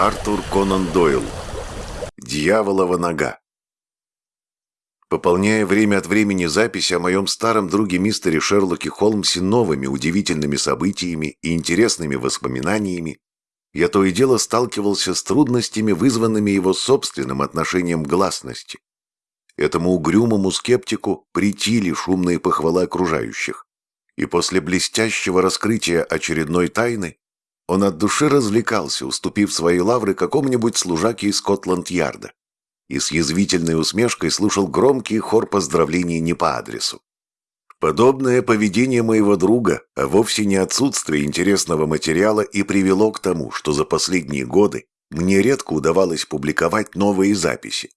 Артур Конан Дойл. Дьяволова нога. Пополняя время от времени записи о моем старом друге мистере Шерлоке Холмсе новыми удивительными событиями и интересными воспоминаниями, я то и дело сталкивался с трудностями, вызванными его собственным отношением к гласности. Этому угрюмому скептику притили шумные похвалы окружающих. И после блестящего раскрытия очередной тайны он от души развлекался, уступив свои лавры какому-нибудь служаке из Скотланд-Ярда. И с язвительной усмешкой слушал громкий хор поздравлений не по адресу. Подобное поведение моего друга, а вовсе не отсутствие интересного материала, и привело к тому, что за последние годы мне редко удавалось публиковать новые записи.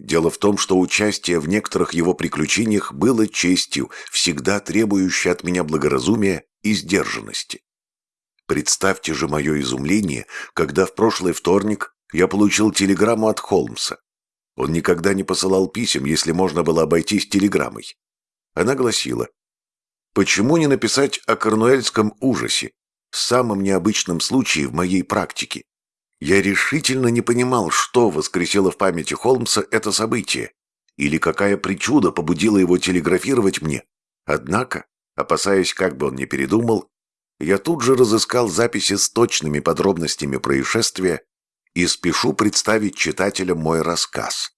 Дело в том, что участие в некоторых его приключениях было честью, всегда требующей от меня благоразумия и сдержанности. Представьте же мое изумление, когда в прошлый вторник я получил телеграмму от Холмса. Он никогда не посылал писем, если можно было обойтись телеграммой. Она гласила, «Почему не написать о корнуэльском ужасе, самом необычном случае в моей практике? Я решительно не понимал, что воскресило в памяти Холмса это событие, или какая причуда побудила его телеграфировать мне. Однако, опасаясь, как бы он не передумал, я тут же разыскал записи с точными подробностями происшествия и спешу представить читателям мой рассказ.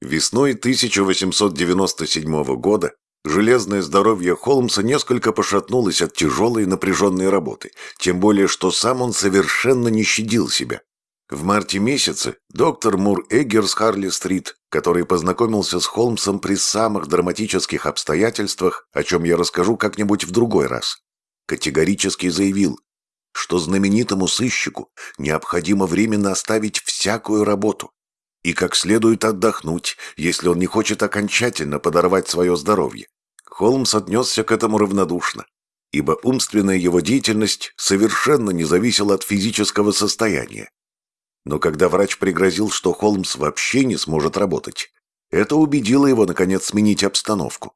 Весной 1897 года железное здоровье Холмса несколько пошатнулось от тяжелой напряженной работы, тем более что сам он совершенно не щадил себя. В марте месяце доктор Мур Эггер с Харли-стрит, который познакомился с Холмсом при самых драматических обстоятельствах, о чем я расскажу как-нибудь в другой раз, категорически заявил, что знаменитому сыщику необходимо временно оставить всякую работу и как следует отдохнуть, если он не хочет окончательно подорвать свое здоровье. Холмс отнесся к этому равнодушно, ибо умственная его деятельность совершенно не зависела от физического состояния. Но когда врач пригрозил, что Холмс вообще не сможет работать, это убедило его, наконец, сменить обстановку.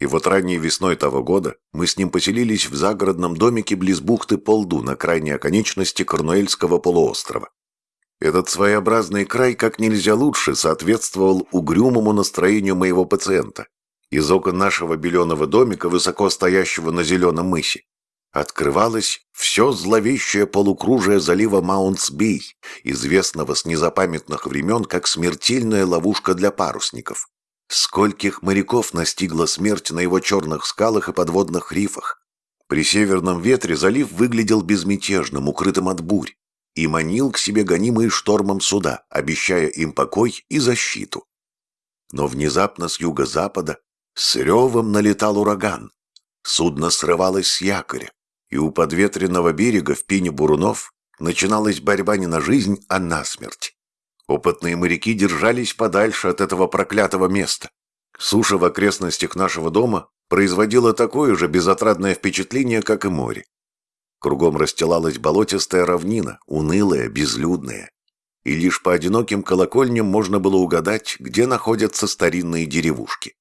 И вот ранней весной того года мы с ним поселились в загородном домике близ бухты Полду на крайней оконечности Корнуэльского полуострова. Этот своеобразный край как нельзя лучше соответствовал угрюмому настроению моего пациента. Из окон нашего беленого домика, высоко стоящего на зеленом мысе, открывалось все зловещее полукружие залива Маунтсбей, известного с незапамятных времен как смертельная ловушка для парусников. Скольких моряков настигла смерть на его черных скалах и подводных рифах. При северном ветре залив выглядел безмятежным, укрытым от бурь, и манил к себе гонимые штормом суда, обещая им покой и защиту. Но внезапно с юго-запада с ревом налетал ураган. Судно срывалось с якоря, и у подветренного берега в пене бурунов начиналась борьба не на жизнь, а на смерть. Опытные моряки держались подальше от этого проклятого места. Суша в окрестностях нашего дома производила такое же безотрадное впечатление, как и море. Кругом расстилалась болотистая равнина, унылая, безлюдная. И лишь по одиноким колокольням можно было угадать, где находятся старинные деревушки.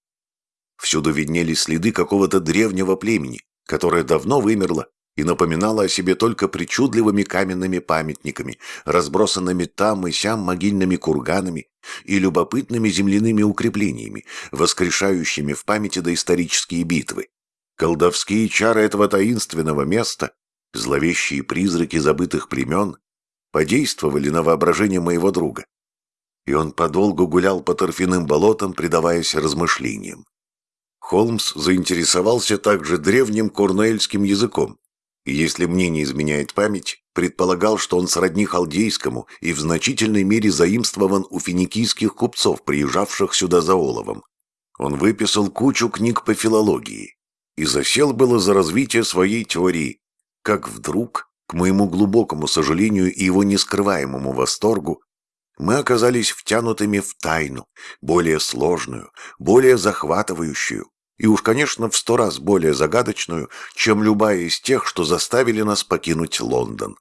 Всюду виднелись следы какого-то древнего племени, которое давно вымерло и напоминала о себе только причудливыми каменными памятниками, разбросанными там и сям могильными курганами и любопытными земляными укреплениями, воскрешающими в памяти доисторические битвы. Колдовские чары этого таинственного места, зловещие призраки забытых племен, подействовали на воображение моего друга. И он подолгу гулял по торфяным болотам, предаваясь размышлениям. Холмс заинтересовался также древним корнуэльским языком, если мне не изменяет память, предполагал, что он сродни халдейскому и в значительной мере заимствован у финикийских купцов, приезжавших сюда за оловом. Он выписал кучу книг по филологии и засел было за развитие своей теории, как вдруг, к моему глубокому сожалению и его нескрываемому восторгу, мы оказались втянутыми в тайну, более сложную, более захватывающую, и уж, конечно, в сто раз более загадочную, чем любая из тех, что заставили нас покинуть Лондон.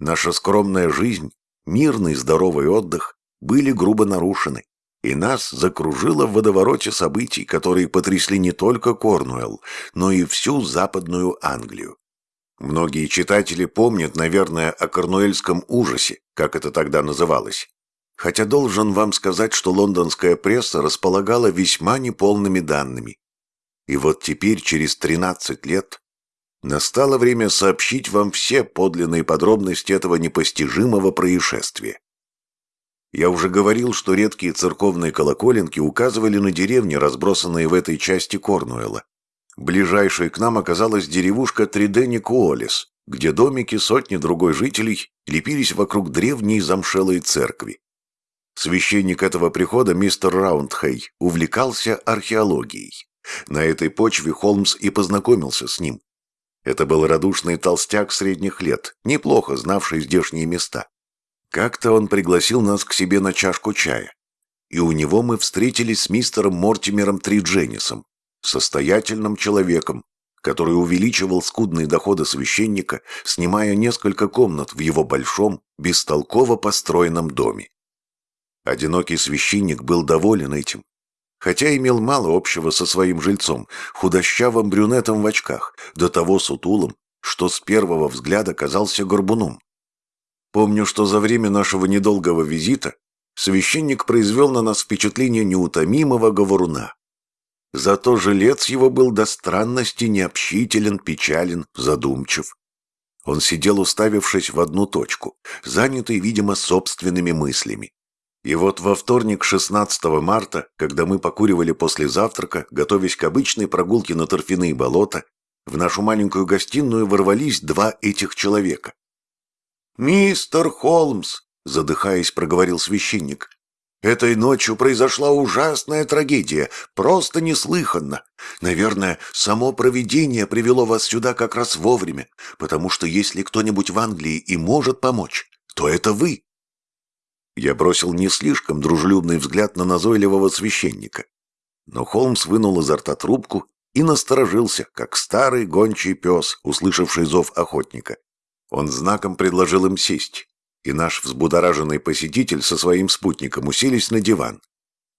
Наша скромная жизнь, мирный здоровый отдых были грубо нарушены, и нас закружило в водовороте событий, которые потрясли не только Корнуэлл, но и всю Западную Англию. Многие читатели помнят, наверное, о корнуэльском ужасе, как это тогда называлось. Хотя должен вам сказать, что лондонская пресса располагала весьма неполными данными. И вот теперь, через 13 лет, настало время сообщить вам все подлинные подробности этого непостижимого происшествия. Я уже говорил, что редкие церковные колоколенки указывали на деревни, разбросанные в этой части Корнуэлла. Ближайшей к нам оказалась деревушка Триденикуолис, где домики сотни другой жителей лепились вокруг древней замшелой церкви. Священник этого прихода, мистер Раундхей, увлекался археологией. На этой почве Холмс и познакомился с ним. Это был радушный толстяк средних лет, неплохо знавший здешние места. Как-то он пригласил нас к себе на чашку чая, и у него мы встретились с мистером Мортимером Тридженисом, состоятельным человеком, который увеличивал скудные доходы священника, снимая несколько комнат в его большом, бестолково построенном доме. Одинокий священник был доволен этим, хотя имел мало общего со своим жильцом, худощавым брюнетом в очках, до того сутулым, что с первого взгляда казался горбуном. Помню, что за время нашего недолгого визита священник произвел на нас впечатление неутомимого говоруна. Зато жилец его был до странности необщителен, печален, задумчив. Он сидел, уставившись в одну точку, занятый, видимо, собственными мыслями. И вот во вторник, 16 марта, когда мы покуривали после завтрака, готовясь к обычной прогулке на торфяные болота, в нашу маленькую гостиную ворвались два этих человека. «Мистер Холмс!» — задыхаясь, проговорил священник. Этой ночью произошла ужасная трагедия, просто неслыханно. Наверное, само провидение привело вас сюда как раз вовремя, потому что если кто-нибудь в Англии и может помочь, то это вы. Я бросил не слишком дружелюбный взгляд на назойливого священника. Но Холмс вынул изо рта трубку и насторожился, как старый гончий пес, услышавший зов охотника. Он знаком предложил им сесть и наш взбудораженный посетитель со своим спутником уселись на диван.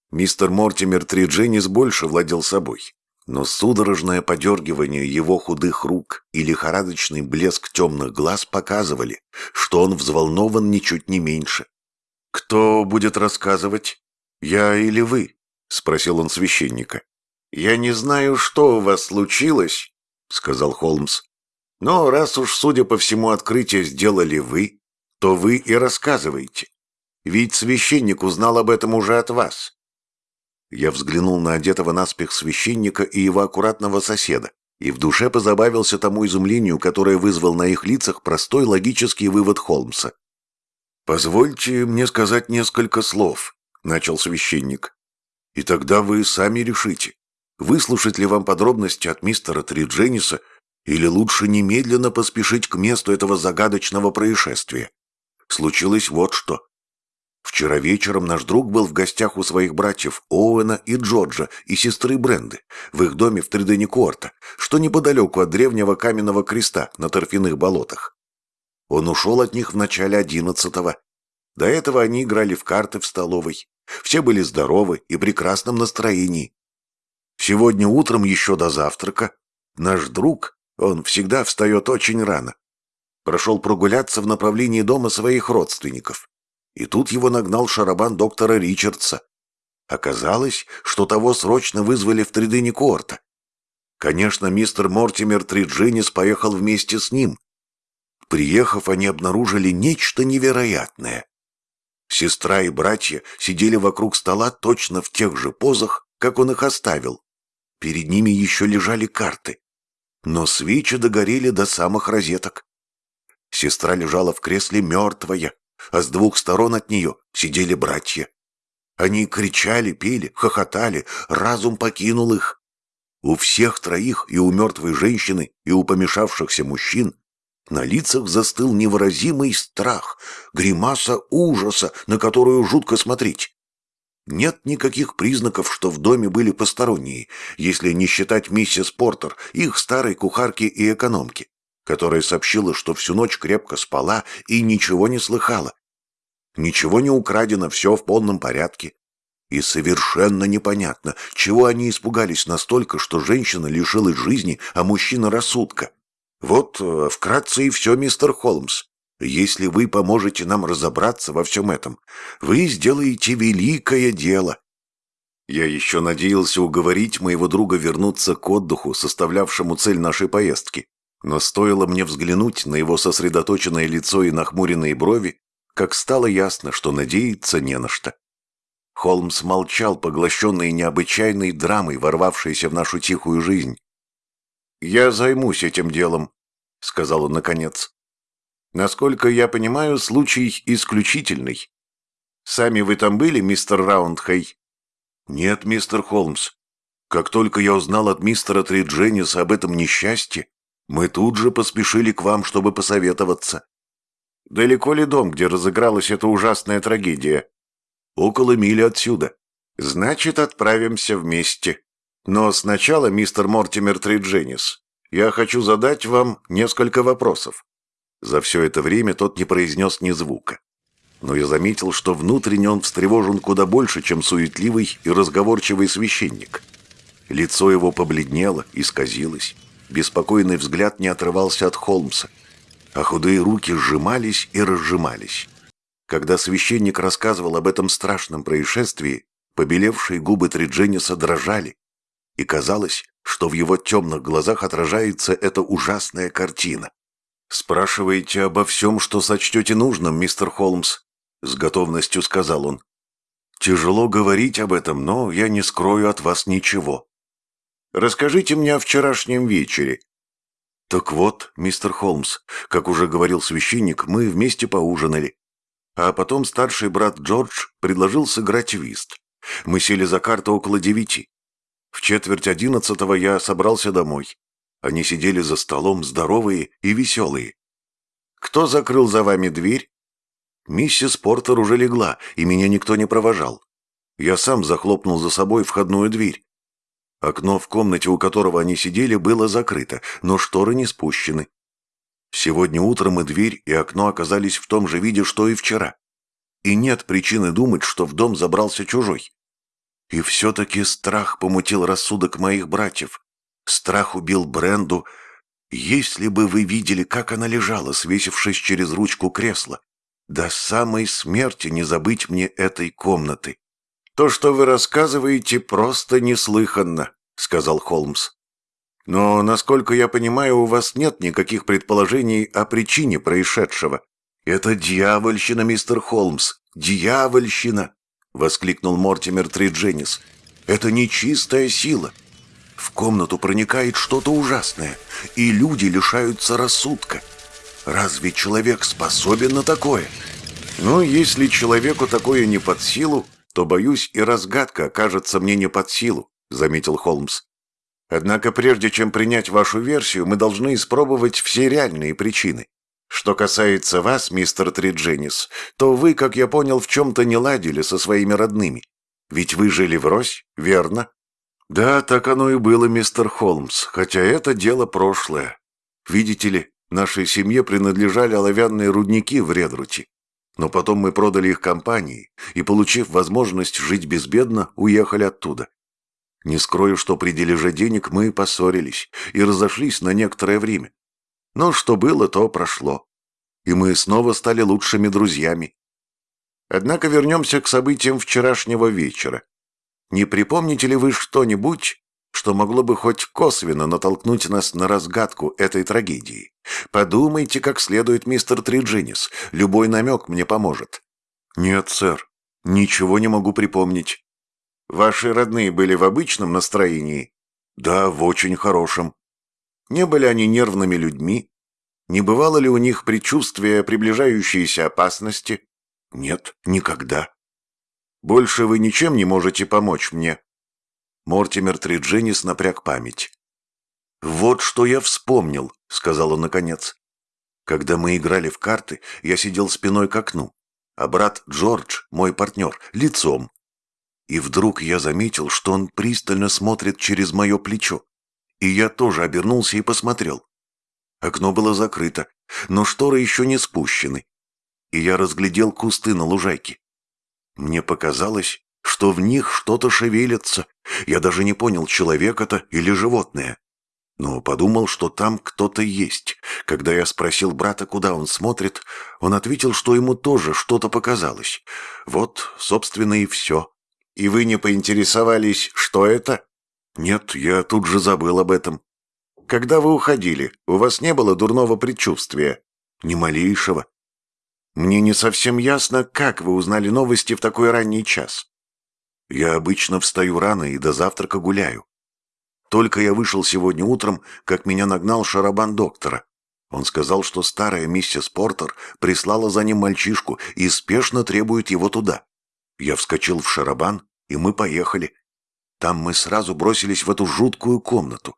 Мистер Мортимер Тридженис больше владел собой, но судорожное подергивание его худых рук и лихорадочный блеск темных глаз показывали, что он взволнован ничуть не меньше. «Кто будет рассказывать? Я или вы?» — спросил он священника. «Я не знаю, что у вас случилось», — сказал Холмс. «Но раз уж, судя по всему, открытие сделали вы, то вы и рассказываете. Ведь священник узнал об этом уже от вас. Я взглянул на одетого наспех священника и его аккуратного соседа, и в душе позабавился тому изумлению, которое вызвал на их лицах простой логический вывод Холмса. «Позвольте мне сказать несколько слов», — начал священник. «И тогда вы сами решите, выслушать ли вам подробности от мистера Триджениса или лучше немедленно поспешить к месту этого загадочного происшествия случилось вот что. Вчера вечером наш друг был в гостях у своих братьев Оуэна и Джорджа и сестры Бренды в их доме в Тридене-Куорта, что неподалеку от древнего каменного креста на торфяных болотах. Он ушел от них в начале одиннадцатого. До этого они играли в карты в столовой. Все были здоровы и в прекрасном настроении. Сегодня утром еще до завтрака наш друг, он всегда встает очень рано, прошел прогуляться в направлении дома своих родственников. И тут его нагнал шарабан доктора Ричардса. Оказалось, что того срочно вызвали в Тридыне Корта. Конечно, мистер Мортимер Триджинис поехал вместе с ним. Приехав, они обнаружили нечто невероятное. Сестра и братья сидели вокруг стола точно в тех же позах, как он их оставил. Перед ними еще лежали карты. Но свечи догорели до самых розеток. Сестра лежала в кресле мертвая, а с двух сторон от нее сидели братья. Они кричали, пели, хохотали, разум покинул их. У всех троих, и у мертвой женщины, и у помешавшихся мужчин, на лицах застыл невыразимый страх, гримаса ужаса, на которую жутко смотреть. Нет никаких признаков, что в доме были посторонние, если не считать миссис Портер, их старой кухарки и экономки которая сообщила, что всю ночь крепко спала и ничего не слыхала. Ничего не украдено, все в полном порядке. И совершенно непонятно, чего они испугались настолько, что женщина лишилась жизни, а мужчина рассудка. Вот э, вкратце и все, мистер Холмс. Если вы поможете нам разобраться во всем этом, вы сделаете великое дело. Я еще надеялся уговорить моего друга вернуться к отдыху, составлявшему цель нашей поездки. Но стоило мне взглянуть на его сосредоточенное лицо и нахмуренные брови, как стало ясно, что надеяться не на что. Холмс молчал, поглощенный необычайной драмой, ворвавшейся в нашу тихую жизнь. «Я займусь этим делом», — сказал он наконец. «Насколько я понимаю, случай исключительный. Сами вы там были, мистер Раундхей?» «Нет, мистер Холмс. Как только я узнал от мистера Триджениса об этом несчастье, мы тут же поспешили к вам, чтобы посоветоваться». «Далеко ли дом, где разыгралась эта ужасная трагедия?» «Около мили отсюда». «Значит, отправимся вместе. Но сначала, мистер Мортимер Тридженис, я хочу задать вам несколько вопросов». За все это время тот не произнес ни звука. Но я заметил, что внутренне он встревожен куда больше, чем суетливый и разговорчивый священник. Лицо его побледнело, исказилось. Беспокойный взгляд не отрывался от Холмса, а худые руки сжимались и разжимались. Когда священник рассказывал об этом страшном происшествии, побелевшие губы Триджениса дрожали, и казалось, что в его темных глазах отражается эта ужасная картина. «Спрашиваете обо всем, что сочтете нужным, мистер Холмс», — с готовностью сказал он. «Тяжело говорить об этом, но я не скрою от вас ничего. Расскажите мне о вчерашнем вечере». «Так вот, мистер Холмс, как уже говорил священник, мы вместе поужинали. А потом старший брат Джордж предложил сыграть вист. Мы сели за карту около девяти. В четверть одиннадцатого я собрался домой. Они сидели за столом, здоровые и веселые. «Кто закрыл за вами дверь?» Миссис Портер уже легла, и меня никто не провожал. Я сам захлопнул за собой входную дверь. Окно в комнате, у которого они сидели, было закрыто, но шторы не спущены. Сегодня утром и дверь, и окно оказались в том же виде, что и вчера. И нет причины думать, что в дом забрался чужой. И все-таки страх помутил рассудок моих братьев. Страх убил Бренду. Если бы вы видели, как она лежала, свесившись через ручку кресла. До самой смерти не забыть мне этой комнаты. «То, что вы рассказываете, просто неслыханно», — сказал Холмс. «Но, насколько я понимаю, у вас нет никаких предположений о причине происшедшего. Это дьявольщина, мистер Холмс, дьявольщина!» — воскликнул Мортимер Тридженис. «Это нечистая сила. В комнату проникает что-то ужасное, и люди лишаются рассудка. Разве человек способен на такое?» «Ну, если человеку такое не под силу, то, боюсь, и разгадка окажется мне не под силу», — заметил Холмс. «Однако прежде чем принять вашу версию, мы должны испробовать все реальные причины. Что касается вас, мистер Тридженис, то вы, как я понял, в чем-то не ладили со своими родными. Ведь вы жили врозь, верно? Да, так оно и было, мистер Холмс, хотя это дело прошлое. Видите ли, нашей семье принадлежали оловянные рудники в Редруте. Но потом мы продали их компании и, получив возможность жить безбедно, уехали оттуда. Не скрою, что при дележе денег мы поссорились и разошлись на некоторое время. Но что было, то прошло. И мы снова стали лучшими друзьями. Однако вернемся к событиям вчерашнего вечера. Не припомните ли вы что-нибудь, что могло бы хоть косвенно натолкнуть нас на разгадку этой трагедии? Подумайте как следует, мистер Триджинис. Любой намек мне поможет. Нет, сэр. Ничего не могу припомнить. Ваши родные были в обычном настроении? Да, в очень хорошем. Не были они нервными людьми? Не бывало ли у них предчувствия приближающейся опасности? Нет, никогда. Больше вы ничем не можете помочь мне. Мортимер Тридженис напряг память. «Вот что я вспомнил», — сказал он наконец. «Когда мы играли в карты, я сидел спиной к окну, а брат Джордж, мой партнер, лицом. И вдруг я заметил, что он пристально смотрит через мое плечо. И я тоже обернулся и посмотрел. Окно было закрыто, но шторы еще не спущены. И я разглядел кусты на лужайке. Мне показалось, что в них что-то шевелится. Я даже не понял, человек это или животное. но подумал, что там кто-то есть. Когда я спросил брата, куда он смотрит, он ответил, что ему тоже что-то показалось. Вот, собственно, и все. И вы не поинтересовались, что это? Нет, я тут же забыл об этом. Когда вы уходили, у вас не было дурного предчувствия? Ни малейшего. Мне не совсем ясно, как вы узнали новости в такой ранний час. Я обычно встаю рано и до завтрака гуляю. Только я вышел сегодня утром, как меня нагнал шарабан доктора. Он сказал, что старая миссис Портер прислала за ним мальчишку и спешно требует его туда. Я вскочил в шарабан, и мы поехали. Там мы сразу бросились в эту жуткую комнату.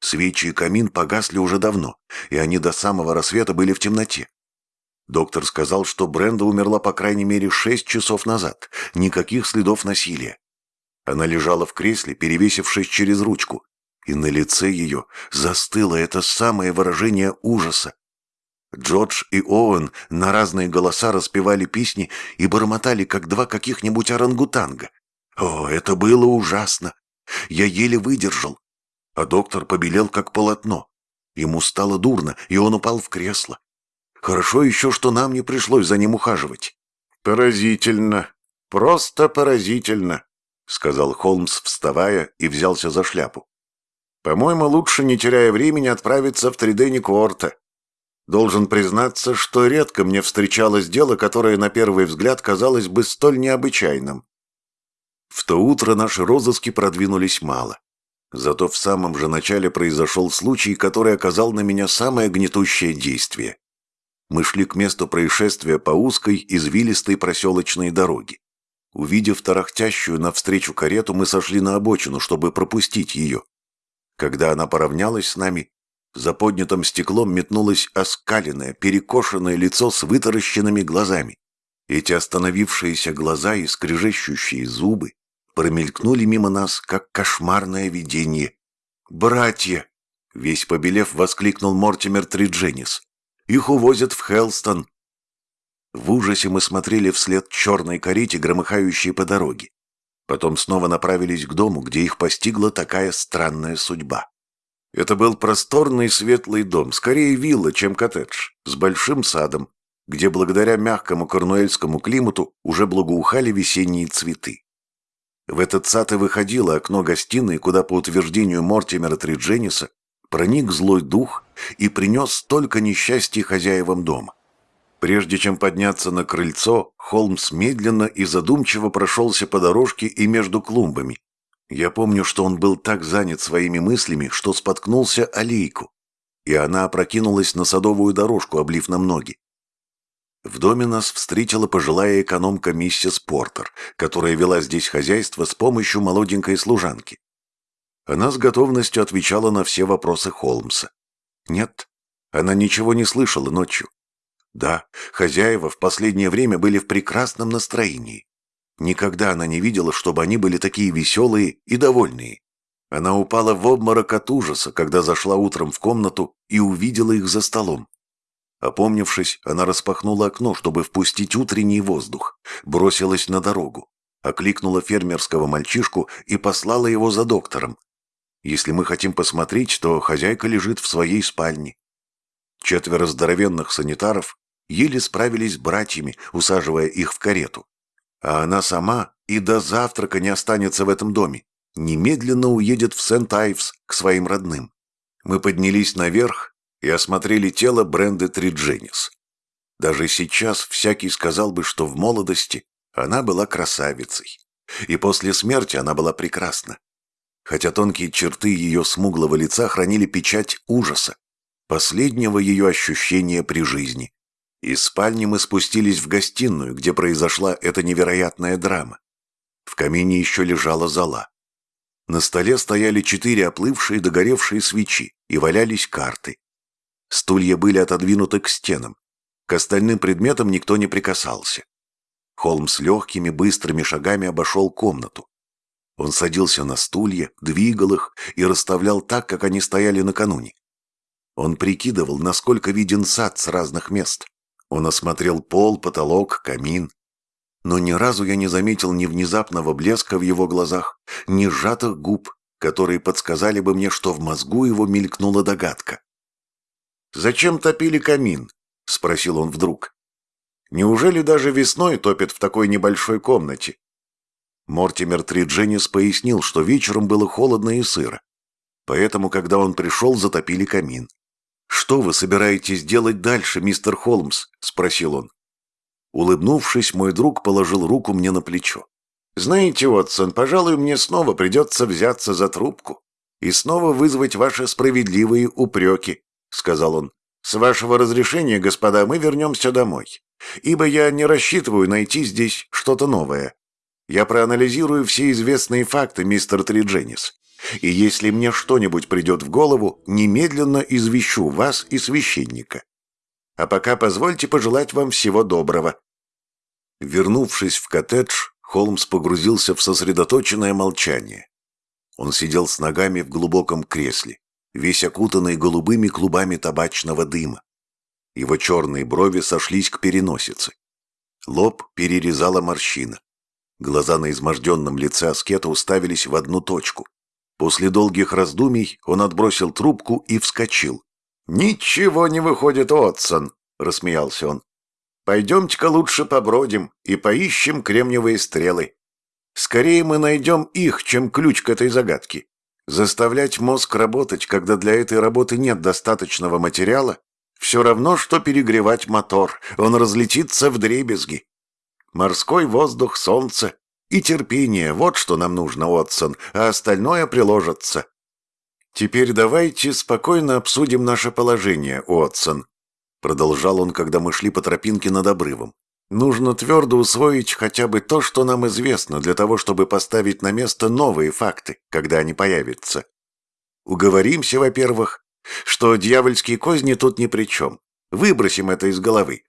Свечи и камин погасли уже давно, и они до самого рассвета были в темноте. Доктор сказал, что Бренда умерла по крайней мере шесть часов назад. Никаких следов насилия. Она лежала в кресле, перевесившись через ручку, и на лице ее застыло это самое выражение ужаса. Джордж и Оуэн на разные голоса распевали песни и бормотали, как два каких-нибудь орангутанга. О, это было ужасно! Я еле выдержал. А доктор побелел, как полотно. Ему стало дурно, и он упал в кресло. Хорошо еще, что нам не пришлось за ним ухаживать. Поразительно, просто поразительно. — сказал Холмс, вставая, и взялся за шляпу. «По-моему, лучше, не теряя времени, отправиться в Тридени Куорта. Должен признаться, что редко мне встречалось дело, которое на первый взгляд казалось бы столь необычайным. В то утро наши розыски продвинулись мало. Зато в самом же начале произошел случай, который оказал на меня самое гнетущее действие. Мы шли к месту происшествия по узкой, извилистой проселочной дороге. Увидев тарахтящую навстречу карету, мы сошли на обочину, чтобы пропустить ее. Когда она поравнялась с нами, за поднятым стеклом метнулось оскаленное, перекошенное лицо с вытаращенными глазами. Эти остановившиеся глаза и скрежещущие зубы промелькнули мимо нас, как кошмарное видение. «Братья!» — весь побелев воскликнул Мортимер Тридженис. «Их увозят в Хелстон. В ужасе мы смотрели вслед черной карете, громыхающей по дороге. Потом снова направились к дому, где их постигла такая странная судьба. Это был просторный светлый дом, скорее вилла, чем коттедж, с большим садом, где благодаря мягкому корнуэльскому климату уже благоухали весенние цветы. В этот сад и выходило окно гостиной, куда, по утверждению Мортимера Триджениса, проник злой дух и принес столько несчастья хозяевам дома. Прежде чем подняться на крыльцо, Холмс медленно и задумчиво прошелся по дорожке и между клумбами. Я помню, что он был так занят своими мыслями, что споткнулся о лейку, и она опрокинулась на садовую дорожку, облив нам ноги. В доме нас встретила пожилая экономка миссис Портер, которая вела здесь хозяйство с помощью молоденькой служанки. Она с готовностью отвечала на все вопросы Холмса. Нет, она ничего не слышала ночью. Да, хозяева в последнее время были в прекрасном настроении. Никогда она не видела, чтобы они были такие веселые и довольные. Она упала в обморок от ужаса, когда зашла утром в комнату и увидела их за столом. Опомнившись, она распахнула окно, чтобы впустить утренний воздух, бросилась на дорогу, окликнула фермерского мальчишку и послала его за доктором. Если мы хотим посмотреть, то хозяйка лежит в своей спальне. Четверо здоровенных санитаров еле справились с братьями, усаживая их в карету. А она сама и до завтрака не останется в этом доме. Немедленно уедет в Сент-Айвс к своим родным. Мы поднялись наверх и осмотрели тело Бренды Тридженис. Даже сейчас всякий сказал бы, что в молодости она была красавицей. И после смерти она была прекрасна. Хотя тонкие черты ее смуглого лица хранили печать ужаса, последнего ее ощущения при жизни. Из спальни мы спустились в гостиную, где произошла эта невероятная драма. В камине еще лежала зола. На столе стояли четыре оплывшие догоревшие свечи и валялись карты. Стулья были отодвинуты к стенам. К остальным предметам никто не прикасался. Холмс легкими быстрыми шагами обошел комнату. Он садился на стулья, двигал их и расставлял так, как они стояли накануне. Он прикидывал, насколько виден сад с разных мест. Он осмотрел пол, потолок, камин. Но ни разу я не заметил ни внезапного блеска в его глазах, ни сжатых губ, которые подсказали бы мне, что в мозгу его мелькнула догадка. «Зачем топили камин?» — спросил он вдруг. «Неужели даже весной топят в такой небольшой комнате?» Мортимер Тридженис пояснил, что вечером было холодно и сыро. Поэтому, когда он пришел, затопили камин. «Что вы собираетесь делать дальше, мистер Холмс?» — спросил он. Улыбнувшись, мой друг положил руку мне на плечо. «Знаете, Уотсон, пожалуй, мне снова придется взяться за трубку и снова вызвать ваши справедливые упреки», — сказал он. «С вашего разрешения, господа, мы вернемся домой, ибо я не рассчитываю найти здесь что-то новое. Я проанализирую все известные факты, мистер Тридженис, и если мне что-нибудь придет в голову, немедленно извещу вас и священника. А пока позвольте пожелать вам всего доброго». Вернувшись в коттедж, Холмс погрузился в сосредоточенное молчание. Он сидел с ногами в глубоком кресле, весь окутанный голубыми клубами табачного дыма. Его черные брови сошлись к переносице. Лоб перерезала морщина. Глаза на изможденном лице аскета уставились в одну точку. После долгих раздумий он отбросил трубку и вскочил. «Ничего не выходит, Отсон!» — рассмеялся он. Пойдемте-ка лучше побродим и поищем кремниевые стрелы. Скорее мы найдем их, чем ключ к этой загадке. Заставлять мозг работать, когда для этой работы нет достаточного материала, все равно, что перегревать мотор, он разлетится в дребезги. Морской воздух, солнце и терпение – вот что нам нужно, Отсон, а остальное приложится. Теперь давайте спокойно обсудим наше положение, Отсон. Продолжал он, когда мы шли по тропинке над обрывом. Нужно твердо усвоить хотя бы то, что нам известно, для того, чтобы поставить на место новые факты, когда они появятся. Уговоримся, во-первых, что дьявольские козни тут ни при чем. Выбросим это из головы.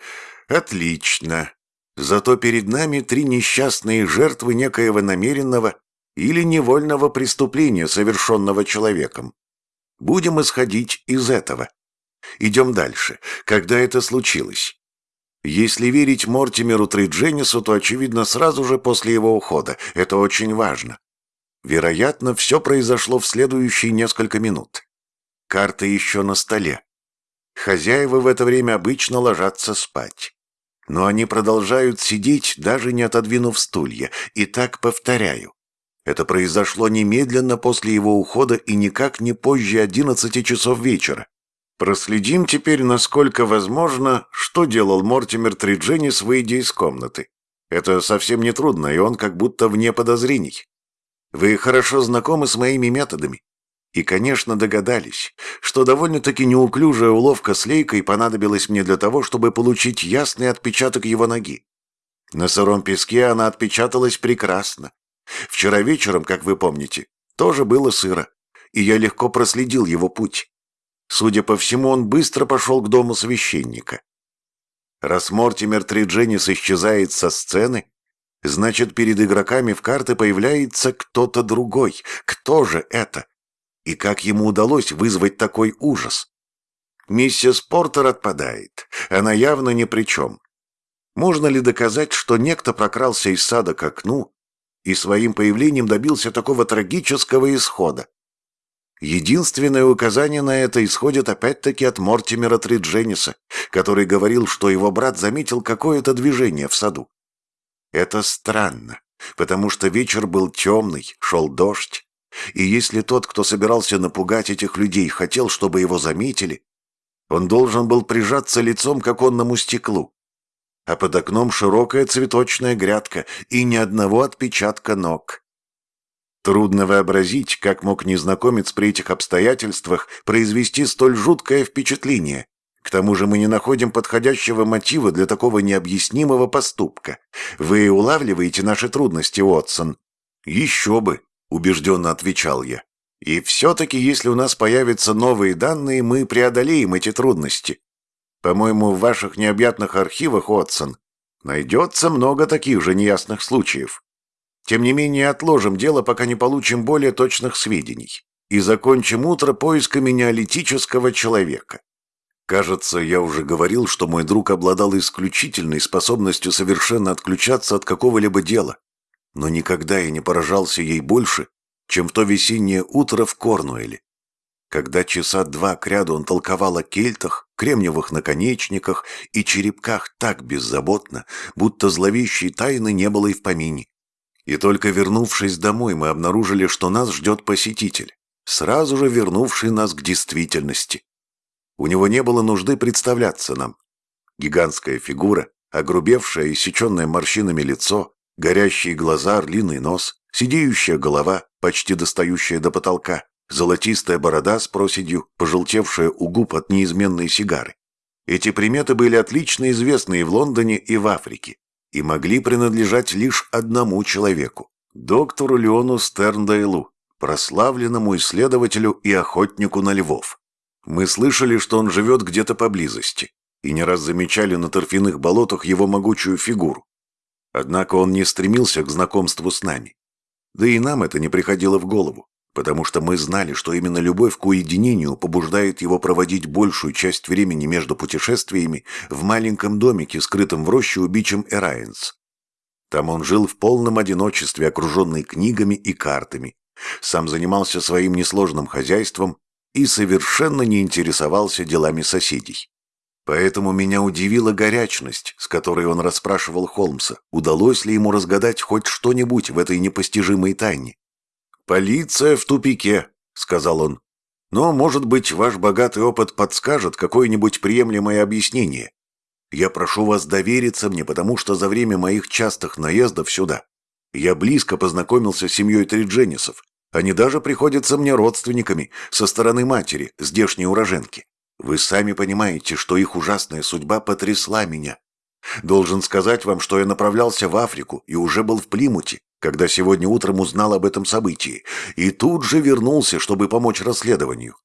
Отлично. Зато перед нами три несчастные жертвы некоего намеренного или невольного преступления, совершенного человеком. Будем исходить из этого. Идем дальше. Когда это случилось? Если верить Мортимеру Тридженису, то, очевидно, сразу же после его ухода. Это очень важно. Вероятно, все произошло в следующие несколько минут. Карта еще на столе. Хозяева в это время обычно ложатся спать. Но они продолжают сидеть, даже не отодвинув стулья. И так повторяю. Это произошло немедленно после его ухода и никак не позже одиннадцати часов вечера. Проследим теперь, насколько возможно, что делал Мортимер Тридженис, выйдя из комнаты. Это совсем не трудно, и он как будто вне подозрений. Вы хорошо знакомы с моими методами. И, конечно, догадались, что довольно-таки неуклюжая уловка с лейкой понадобилась мне для того, чтобы получить ясный отпечаток его ноги. На сыром песке она отпечаталась прекрасно. Вчера вечером, как вы помните, тоже было сыро, и я легко проследил его путь. Судя по всему, он быстро пошел к дому священника. Раз Мортимер Тридженис исчезает со сцены, значит, перед игроками в карты появляется кто-то другой. Кто же это? И как ему удалось вызвать такой ужас? Миссис Портер отпадает. Она явно ни при чем. Можно ли доказать, что некто прокрался из сада к окну и своим появлением добился такого трагического исхода? Единственное указание на это исходит опять-таки от Мортимера Триджениса, который говорил, что его брат заметил какое-то движение в саду. Это странно, потому что вечер был темный, шел дождь, и если тот, кто собирался напугать этих людей, хотел, чтобы его заметили, он должен был прижаться лицом к оконному стеклу. А под окном широкая цветочная грядка и ни одного отпечатка ног. Трудно вообразить, как мог незнакомец при этих обстоятельствах произвести столь жуткое впечатление. К тому же мы не находим подходящего мотива для такого необъяснимого поступка. Вы улавливаете наши трудности, Уотсон? Еще бы, убежденно отвечал я. И все-таки, если у нас появятся новые данные, мы преодолеем эти трудности. По-моему, в ваших необъятных архивах, Уотсон, найдется много таких же неясных случаев. Тем не менее, отложим дело, пока не получим более точных сведений, и закончим утро поисками неолитического человека. Кажется, я уже говорил, что мой друг обладал исключительной способностью совершенно отключаться от какого-либо дела, но никогда я не поражался ей больше, чем в то весеннее утро в Корнуэле. Когда часа два кряду он толковал о кельтах, кремниевых наконечниках и черепках так беззаботно, будто зловещей тайны не было и в помине. И только вернувшись домой, мы обнаружили, что нас ждет посетитель, сразу же вернувший нас к действительности. У него не было нужды представляться нам. Гигантская фигура, огрубевшее и сеченное морщинами лицо, горящие глаза, орлиный нос, сидеющая голова, почти достающая до потолка, золотистая борода с проседью, пожелтевшая у губ от неизменной сигары. Эти приметы были отлично известны и в Лондоне, и в Африке, и могли принадлежать лишь одному человеку – доктору Леону Стерндейлу, прославленному исследователю и охотнику на львов. Мы слышали, что он живет где-то поблизости, и не раз замечали на торфяных болотах его могучую фигуру. Однако он не стремился к знакомству с нами. Да и нам это не приходило в голову потому что мы знали, что именно любовь к уединению побуждает его проводить большую часть времени между путешествиями в маленьком домике, скрытом в роще у бичем Эрайенс. Там он жил в полном одиночестве, окруженный книгами и картами, сам занимался своим несложным хозяйством и совершенно не интересовался делами соседей. Поэтому меня удивила горячность, с которой он расспрашивал Холмса, удалось ли ему разгадать хоть что-нибудь в этой непостижимой тайне. «Полиция в тупике», — сказал он. «Но, может быть, ваш богатый опыт подскажет какое-нибудь приемлемое объяснение. Я прошу вас довериться мне, потому что за время моих частых наездов сюда я близко познакомился с семьей Тридженисов. Они даже приходятся мне родственниками со стороны матери, здешней уроженки. Вы сами понимаете, что их ужасная судьба потрясла меня. Должен сказать вам, что я направлялся в Африку и уже был в Плимуте, когда сегодня утром узнал об этом событии, и тут же вернулся, чтобы помочь расследованию.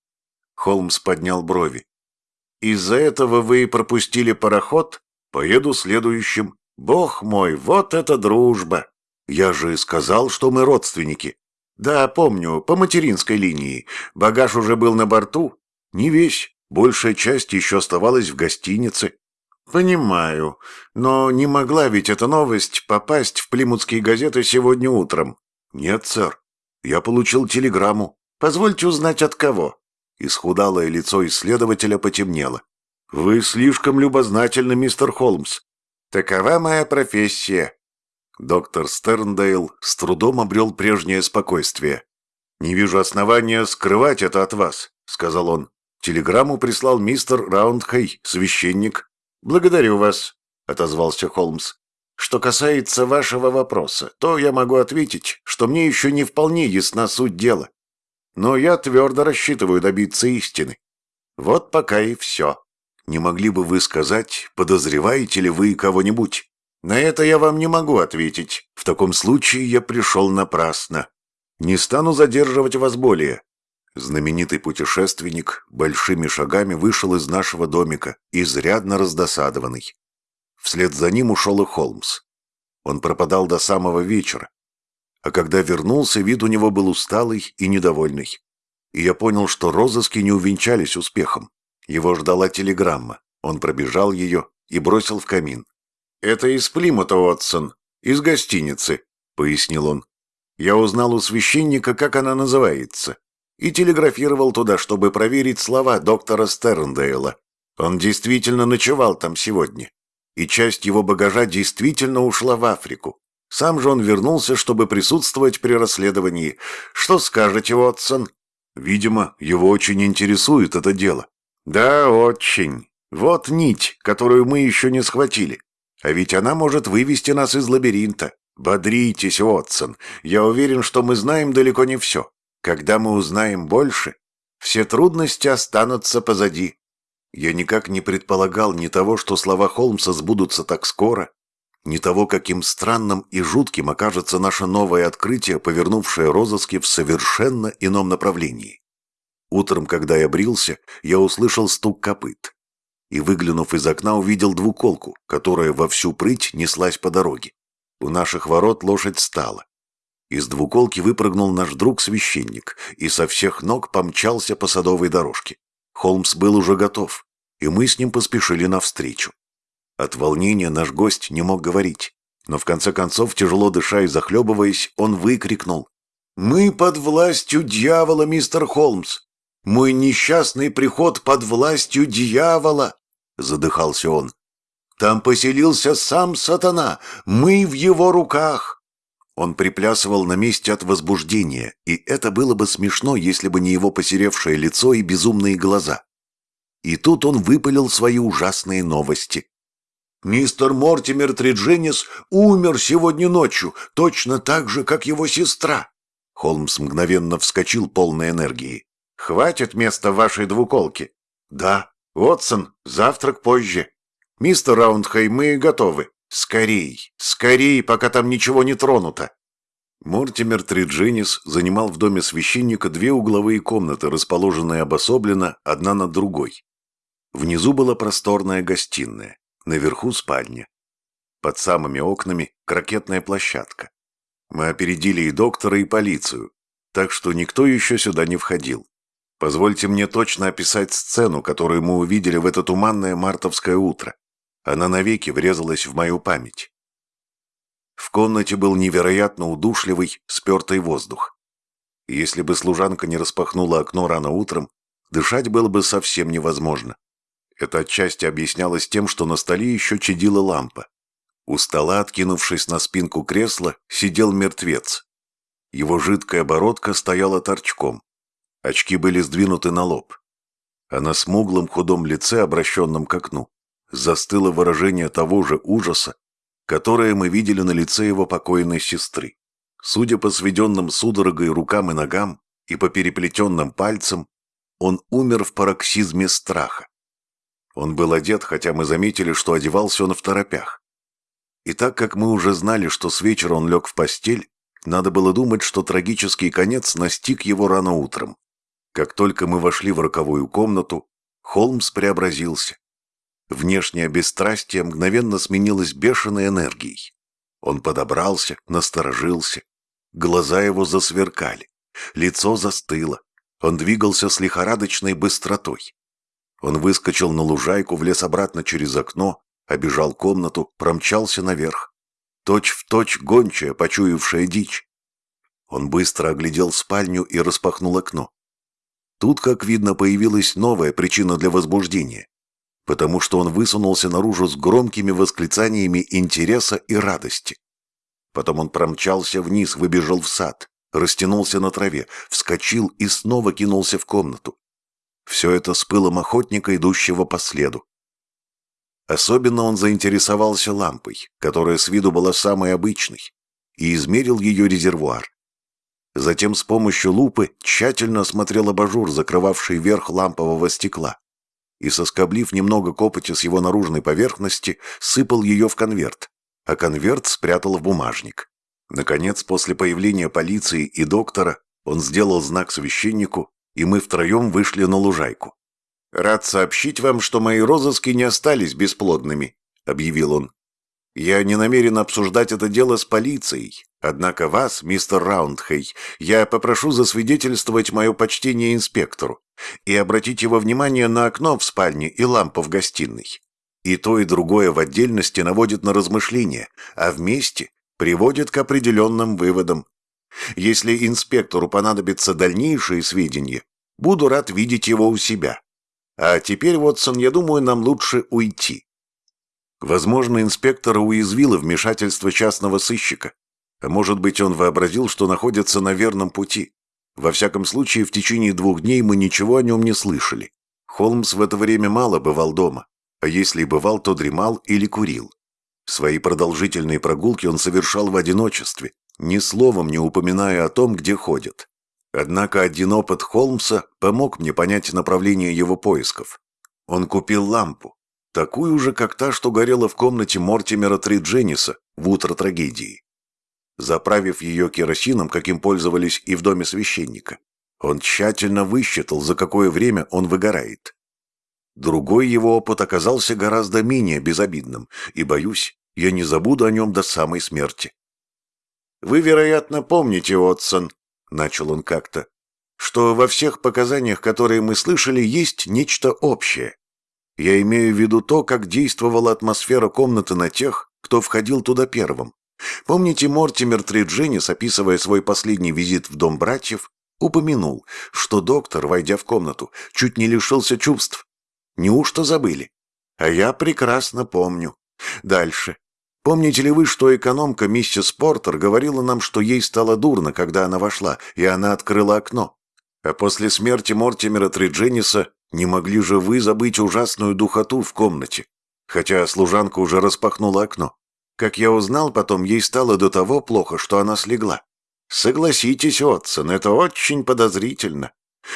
Холмс поднял брови. «Из-за этого вы пропустили пароход? Поеду следующим. Бог мой, вот это дружба! Я же сказал, что мы родственники. Да, помню, по материнской линии. Багаж уже был на борту. Не весь, большая часть еще оставалась в гостинице. «Понимаю. Но не могла ведь эта новость попасть в плимутские газеты сегодня утром?» «Нет, сэр. Я получил телеграмму. Позвольте узнать, от кого?» Исхудалое лицо исследователя потемнело. «Вы слишком любознательны, мистер Холмс. Такова моя профессия». Доктор Стерндейл с трудом обрел прежнее спокойствие. «Не вижу основания скрывать это от вас», — сказал он. «Телеграмму прислал мистер Раундхей, священник, «Благодарю вас», — отозвался Холмс. «Что касается вашего вопроса, то я могу ответить, что мне еще не вполне ясна суть дела. Но я твердо рассчитываю добиться истины. Вот пока и все. Не могли бы вы сказать, подозреваете ли вы кого-нибудь? На это я вам не могу ответить. В таком случае я пришел напрасно. Не стану задерживать вас более. Знаменитый путешественник большими шагами вышел из нашего домика, изрядно раздосадованный. Вслед за ним ушел и Холмс. Он пропадал до самого вечера. А когда вернулся, вид у него был усталый и недовольный. И я понял, что розыски не увенчались успехом. Его ждала телеграмма. Он пробежал ее и бросил в камин. «Это из Плимута, Отсон, из гостиницы», — пояснил он. «Я узнал у священника, как она называется и телеграфировал туда, чтобы проверить слова доктора Стерндейла. Он действительно ночевал там сегодня, и часть его багажа действительно ушла в Африку. Сам же он вернулся, чтобы присутствовать при расследовании. Что скажете, Уотсон? Видимо, его очень интересует это дело. Да, очень. Вот нить, которую мы еще не схватили. А ведь она может вывести нас из лабиринта. Бодритесь, Уотсон. Я уверен, что мы знаем далеко не все. Когда мы узнаем больше, все трудности останутся позади. Я никак не предполагал ни того, что слова Холмса сбудутся так скоро, ни того, каким странным и жутким окажется наше новое открытие, повернувшее розыски в совершенно ином направлении. Утром, когда я брился, я услышал стук копыт и, выглянув из окна, увидел двуколку, которая во всю прыть неслась по дороге. У наших ворот лошадь стала. Из двуколки выпрыгнул наш друг-священник и со всех ног помчался по садовой дорожке. Холмс был уже готов, и мы с ним поспешили навстречу. От волнения наш гость не мог говорить, но в конце концов, тяжело дыша и захлебываясь, он выкрикнул. Мы под властью дьявола, мистер Холмс. Мой несчастный приход под властью дьявола, задыхался он. Там поселился сам сатана, мы в его руках. Он приплясывал на месте от возбуждения, и это было бы смешно, если бы не его посеревшее лицо и безумные глаза. И тут он выпалил свои ужасные новости. «Мистер Мортимер Тридженис умер сегодня ночью, точно так же, как его сестра. Холмс мгновенно вскочил полной энергии. «Хватит места вашей двуколке?» «Да. Уотсон, завтрак позже. Мистер Раундхей, мы готовы. Скорей, скорей, пока там ничего не тронуто». Мортимер Триджинис занимал в доме священника две угловые комнаты, расположенные обособленно одна над другой. Внизу была просторная гостиная, наверху спальня. Под самыми окнами крокетная площадка. Мы опередили и доктора, и полицию, так что никто еще сюда не входил. Позвольте мне точно описать сцену, которую мы увидели в это туманное мартовское утро. Она навеки врезалась в мою память. В комнате был невероятно удушливый, спертый воздух. Если бы служанка не распахнула окно рано утром, дышать было бы совсем невозможно. Это отчасти объяснялось тем, что на столе еще чадила лампа. У стола, откинувшись на спинку кресла, сидел мертвец. Его жидкая бородка стояла торчком. Очки были сдвинуты на лоб. А на смуглом худом лице, обращенном к окну, застыло выражение того же ужаса, которое мы видели на лице его покойной сестры. Судя по сведенным судорогой рукам и ногам и по переплетенным пальцам, он умер в пароксизме страха. Он был одет, хотя мы заметили, что одевался он в торопях. И так как мы уже знали, что с вечера он лег в постель, надо было думать, что трагический конец настиг его рано утром. Как только мы вошли в роковую комнату, Холмс преобразился. Внешнее бесстрастие мгновенно сменилось бешеной энергией. Он подобрался, насторожился. Глаза его засверкали. Лицо застыло. Он двигался с лихорадочной быстротой. Он выскочил на лужайку, влез обратно через окно, обежал комнату, промчался наверх. Точь в точь гончая, почуявшая дичь. Он быстро оглядел спальню и распахнул окно. Тут, как видно, появилась новая причина для возбуждения, потому что он высунулся наружу с громкими восклицаниями интереса и радости. Потом он промчался вниз, выбежал в сад, растянулся на траве, вскочил и снова кинулся в комнату. Все это с пылом охотника, идущего по следу. Особенно он заинтересовался лампой, которая с виду была самой обычной, и измерил ее резервуар. Затем с помощью лупы тщательно осмотрел абажур, закрывавший верх лампового стекла, и, соскоблив немного копоти с его наружной поверхности, сыпал ее в конверт, а конверт спрятал в бумажник. Наконец, после появления полиции и доктора, он сделал знак священнику, и мы втроем вышли на лужайку. «Рад сообщить вам, что мои розыски не остались бесплодными», — объявил он. «Я не намерен обсуждать это дело с полицией, однако вас, мистер Раундхей, я попрошу засвидетельствовать мое почтение инспектору и обратить его внимание на окно в спальне и лампу в гостиной. И то, и другое в отдельности наводит на размышления, а вместе приводит к определенным выводам. Если инспектору понадобятся дальнейшие сведения, буду рад видеть его у себя». А теперь, Вотсон, я думаю, нам лучше уйти. Возможно, инспектора уязвило вмешательство частного сыщика. Может быть, он вообразил, что находится на верном пути. Во всяком случае, в течение двух дней мы ничего о нем не слышали. Холмс в это время мало бывал дома, а если и бывал, то дремал или курил. Свои продолжительные прогулки он совершал в одиночестве, ни словом не упоминая о том, где ходит. Однако один опыт Холмса помог мне понять направление его поисков. Он купил лампу, такую же, как та, что горела в комнате Мортимера Триджениса в утро трагедии. Заправив ее керосином, каким пользовались и в доме священника, он тщательно высчитал, за какое время он выгорает. Другой его опыт оказался гораздо менее безобидным, и, боюсь, я не забуду о нем до самой смерти. Вы, вероятно, помните, Отсон, начал он как-то, что во всех показаниях, которые мы слышали, есть нечто общее. Я имею в виду то, как действовала атмосфера комнаты на тех, кто входил туда первым, Помните, Мортимер Тридженис, описывая свой последний визит в дом братьев, упомянул, что доктор, войдя в комнату, чуть не лишился чувств. Неужто забыли? А я прекрасно помню. Дальше. Помните ли вы, что экономка миссис Портер говорила нам, что ей стало дурно, когда она вошла, и она открыла окно? А после смерти Мортимера Триджениса не могли же вы забыть ужасную духоту в комнате, хотя служанка уже распахнула окно. Как я узнал потом, ей стало до того плохо, что она слегла. Согласитесь, Отсон, это очень подозрительно.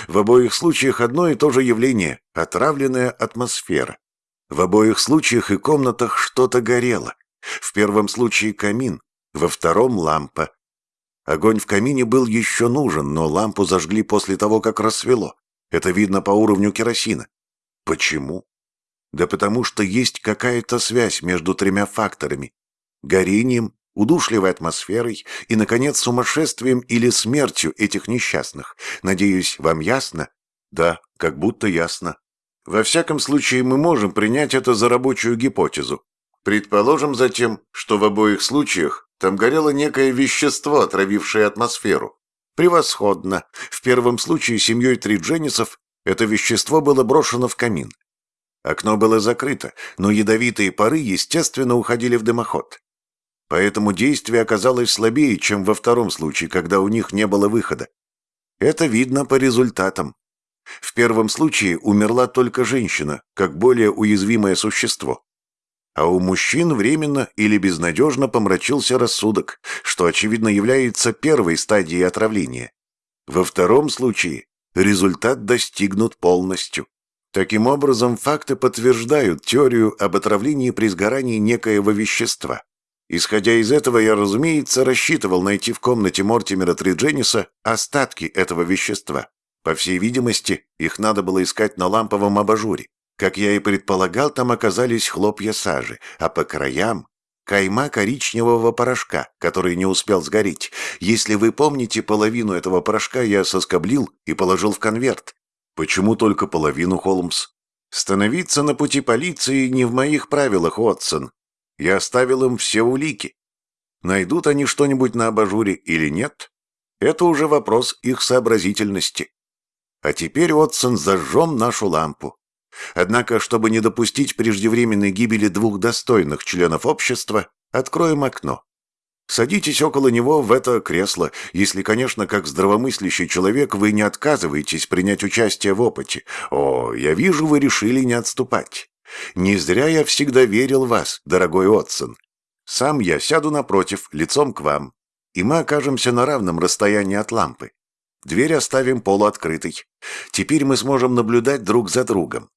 В обоих случаях одно и то же явление – отравленная атмосфера. В обоих случаях и комнатах что-то горело. В первом случае камин, во втором – лампа. Огонь в камине был еще нужен, но лампу зажгли после того, как рассвело. Это видно по уровню керосина. Почему? Да потому что есть какая-то связь между тремя факторами. Горением, удушливой атмосферой и, наконец, сумасшествием или смертью этих несчастных. Надеюсь, вам ясно? Да, как будто ясно. Во всяком случае, мы можем принять это за рабочую гипотезу. Предположим затем, что в обоих случаях там горело некое вещество, отравившее атмосферу. Превосходно. В первом случае семьей Тридженисов это вещество было брошено в камин. Окно было закрыто, но ядовитые пары, естественно, уходили в дымоход. Поэтому действие оказалось слабее, чем во втором случае, когда у них не было выхода. Это видно по результатам. В первом случае умерла только женщина, как более уязвимое существо. А у мужчин временно или безнадежно помрачился рассудок, что, очевидно, является первой стадией отравления. Во втором случае результат достигнут полностью. Таким образом, факты подтверждают теорию об отравлении при сгорании некоего вещества. Исходя из этого, я, разумеется, рассчитывал найти в комнате Мортимера Триджениса остатки этого вещества. По всей видимости, их надо было искать на ламповом абажуре. Как я и предполагал, там оказались хлопья сажи, а по краям кайма коричневого порошка, который не успел сгореть. Если вы помните, половину этого порошка я соскоблил и положил в конверт. Почему только половину, Холмс? Становиться на пути полиции не в моих правилах, Отсон. Я оставил им все улики. Найдут они что-нибудь на абажуре или нет, это уже вопрос их сообразительности. А теперь, Отсон, зажжем нашу лампу. Однако, чтобы не допустить преждевременной гибели двух достойных членов общества, откроем окно. Садитесь около него в это кресло, если, конечно, как здравомыслящий человек вы не отказываетесь принять участие в опыте. О, я вижу, вы решили не отступать. Не зря я всегда верил в вас, дорогой Отсон. Сам я сяду напротив, лицом к вам, и мы окажемся на равном расстоянии от лампы. Дверь оставим полуоткрытой. Теперь мы сможем наблюдать друг за другом.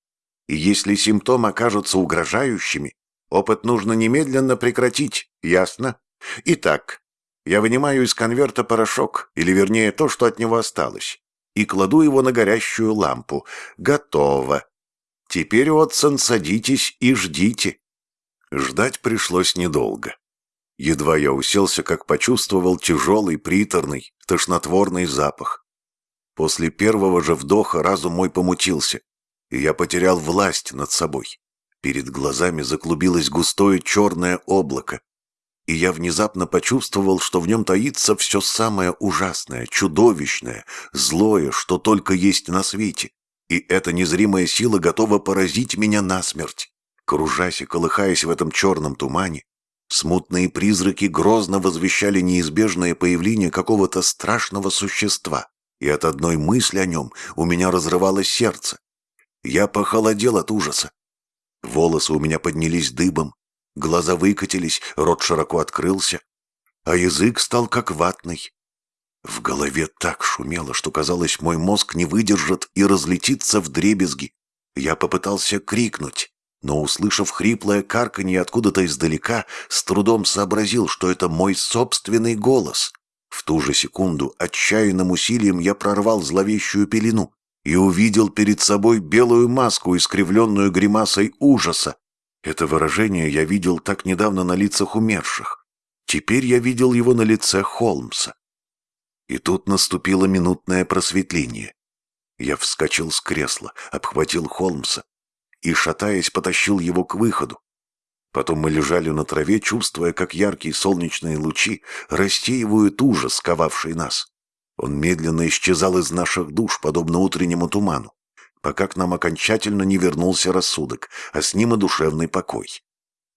И если симптомы окажутся угрожающими, опыт нужно немедленно прекратить, ясно? Итак, я вынимаю из конверта порошок, или вернее то, что от него осталось, и кладу его на горящую лампу. Готово. Теперь, Отсон, садитесь и ждите. Ждать пришлось недолго. Едва я уселся, как почувствовал тяжелый, приторный, тошнотворный запах. После первого же вдоха разум мой помутился, и я потерял власть над собой. Перед глазами заклубилось густое черное облако, и я внезапно почувствовал, что в нем таится все самое ужасное, чудовищное, злое, что только есть на свете и эта незримая сила готова поразить меня насмерть. Кружась и колыхаясь в этом черном тумане, смутные призраки грозно возвещали неизбежное появление какого-то страшного существа, и от одной мысли о нем у меня разрывалось сердце. Я похолодел от ужаса. Волосы у меня поднялись дыбом, глаза выкатились, рот широко открылся, а язык стал как ватный. В голове так шумело, что казалось, мой мозг не выдержит и разлетится в дребезги. Я попытался крикнуть, но, услышав хриплое карканье откуда-то издалека, с трудом сообразил, что это мой собственный голос. В ту же секунду отчаянным усилием я прорвал зловещую пелену и увидел перед собой белую маску, искривленную гримасой ужаса. Это выражение я видел так недавно на лицах умерших. Теперь я видел его на лице Холмса. И тут наступило минутное просветление. Я вскочил с кресла, обхватил Холмса и, шатаясь, потащил его к выходу. Потом мы лежали на траве, чувствуя, как яркие солнечные лучи рассеивают ужас, сковавший нас. Он медленно исчезал из наших душ, подобно утреннему туману, пока к нам окончательно не вернулся рассудок, а с ним и душевный покой.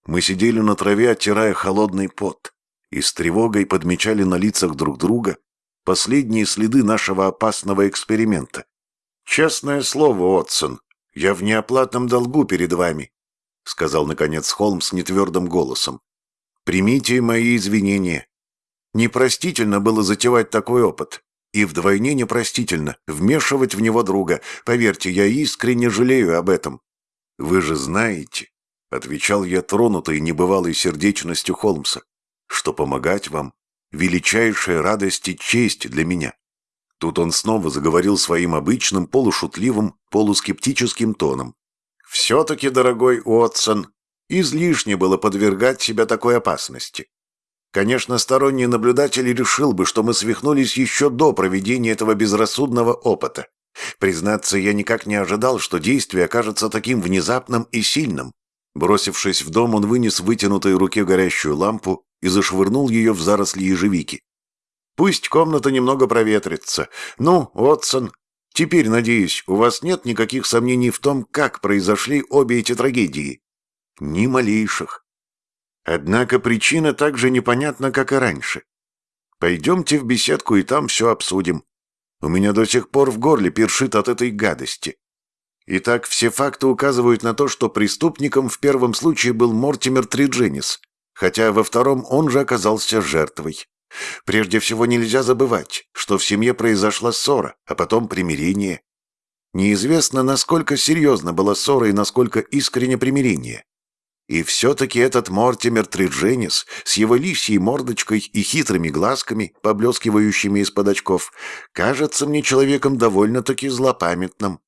Мы сидели на траве, оттирая холодный пот, и с тревогой подмечали на лицах друг друга последние следы нашего опасного эксперимента. «Честное слово, Отсон, я в неоплатном долгу перед вами», — сказал, наконец, Холмс нетвердым голосом. «Примите мои извинения. Непростительно было затевать такой опыт, и вдвойне непростительно вмешивать в него друга. Поверьте, я искренне жалею об этом. Вы же знаете, — отвечал я тронутой небывалой сердечностью Холмса, — что помогать вам — величайшая радость и честь для меня. Тут он снова заговорил своим обычным, полушутливым, полускептическим тоном. «Все-таки, дорогой Уотсон, излишне было подвергать себя такой опасности. Конечно, сторонний наблюдатель решил бы, что мы свихнулись еще до проведения этого безрассудного опыта. Признаться, я никак не ожидал, что действие окажется таким внезапным и сильным. Бросившись в дом, он вынес в вытянутой руке горящую лампу и зашвырнул ее в заросли ежевики. Пусть комната немного проветрится. Ну, Отсон, теперь, надеюсь, у вас нет никаких сомнений в том, как произошли обе эти трагедии? Ни малейших. Однако причина так же непонятна, как и раньше. Пойдемте в беседку и там все обсудим. У меня до сих пор в горле першит от этой гадости. Итак, все факты указывают на то, что преступником в первом случае был Мортимер Тридженис, хотя во втором он же оказался жертвой. Прежде всего нельзя забывать, что в семье произошла ссора, а потом примирение. Неизвестно, насколько серьезно была ссора и насколько искренне примирение. И все-таки этот Мортимер Тридженис с его лисьей мордочкой и хитрыми глазками, поблескивающими из-под очков, кажется мне человеком довольно-таки злопамятным.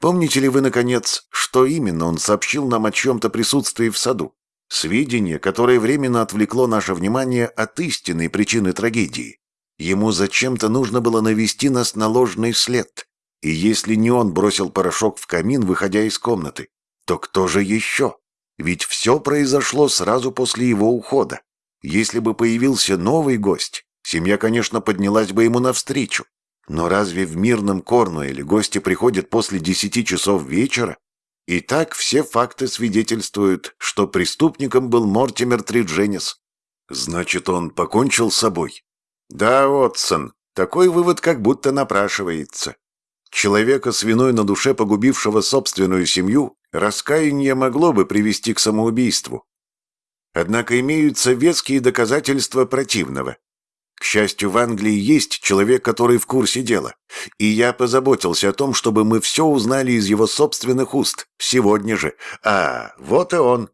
Помните ли вы, наконец, что именно он сообщил нам о чем-то присутствии в саду? Сведение, которое временно отвлекло наше внимание от истинной причины трагедии. Ему зачем-то нужно было навести нас на ложный след. И если не он бросил порошок в камин, выходя из комнаты, то кто же еще? Ведь все произошло сразу после его ухода. Если бы появился новый гость, семья, конечно, поднялась бы ему навстречу. Но разве в мирном Корнуэле гости приходят после десяти часов вечера? И так все факты свидетельствуют, что преступником был Мортимер Тридженис. Значит, он покончил с собой? Да, Отсон, такой вывод как будто напрашивается. Человека с виной на душе, погубившего собственную семью, раскаяние могло бы привести к самоубийству. Однако имеются веские доказательства противного. К счастью, в Англии есть человек, который в курсе дела, и я позаботился о том, чтобы мы все узнали из его собственных уст, сегодня же. А, вот и он.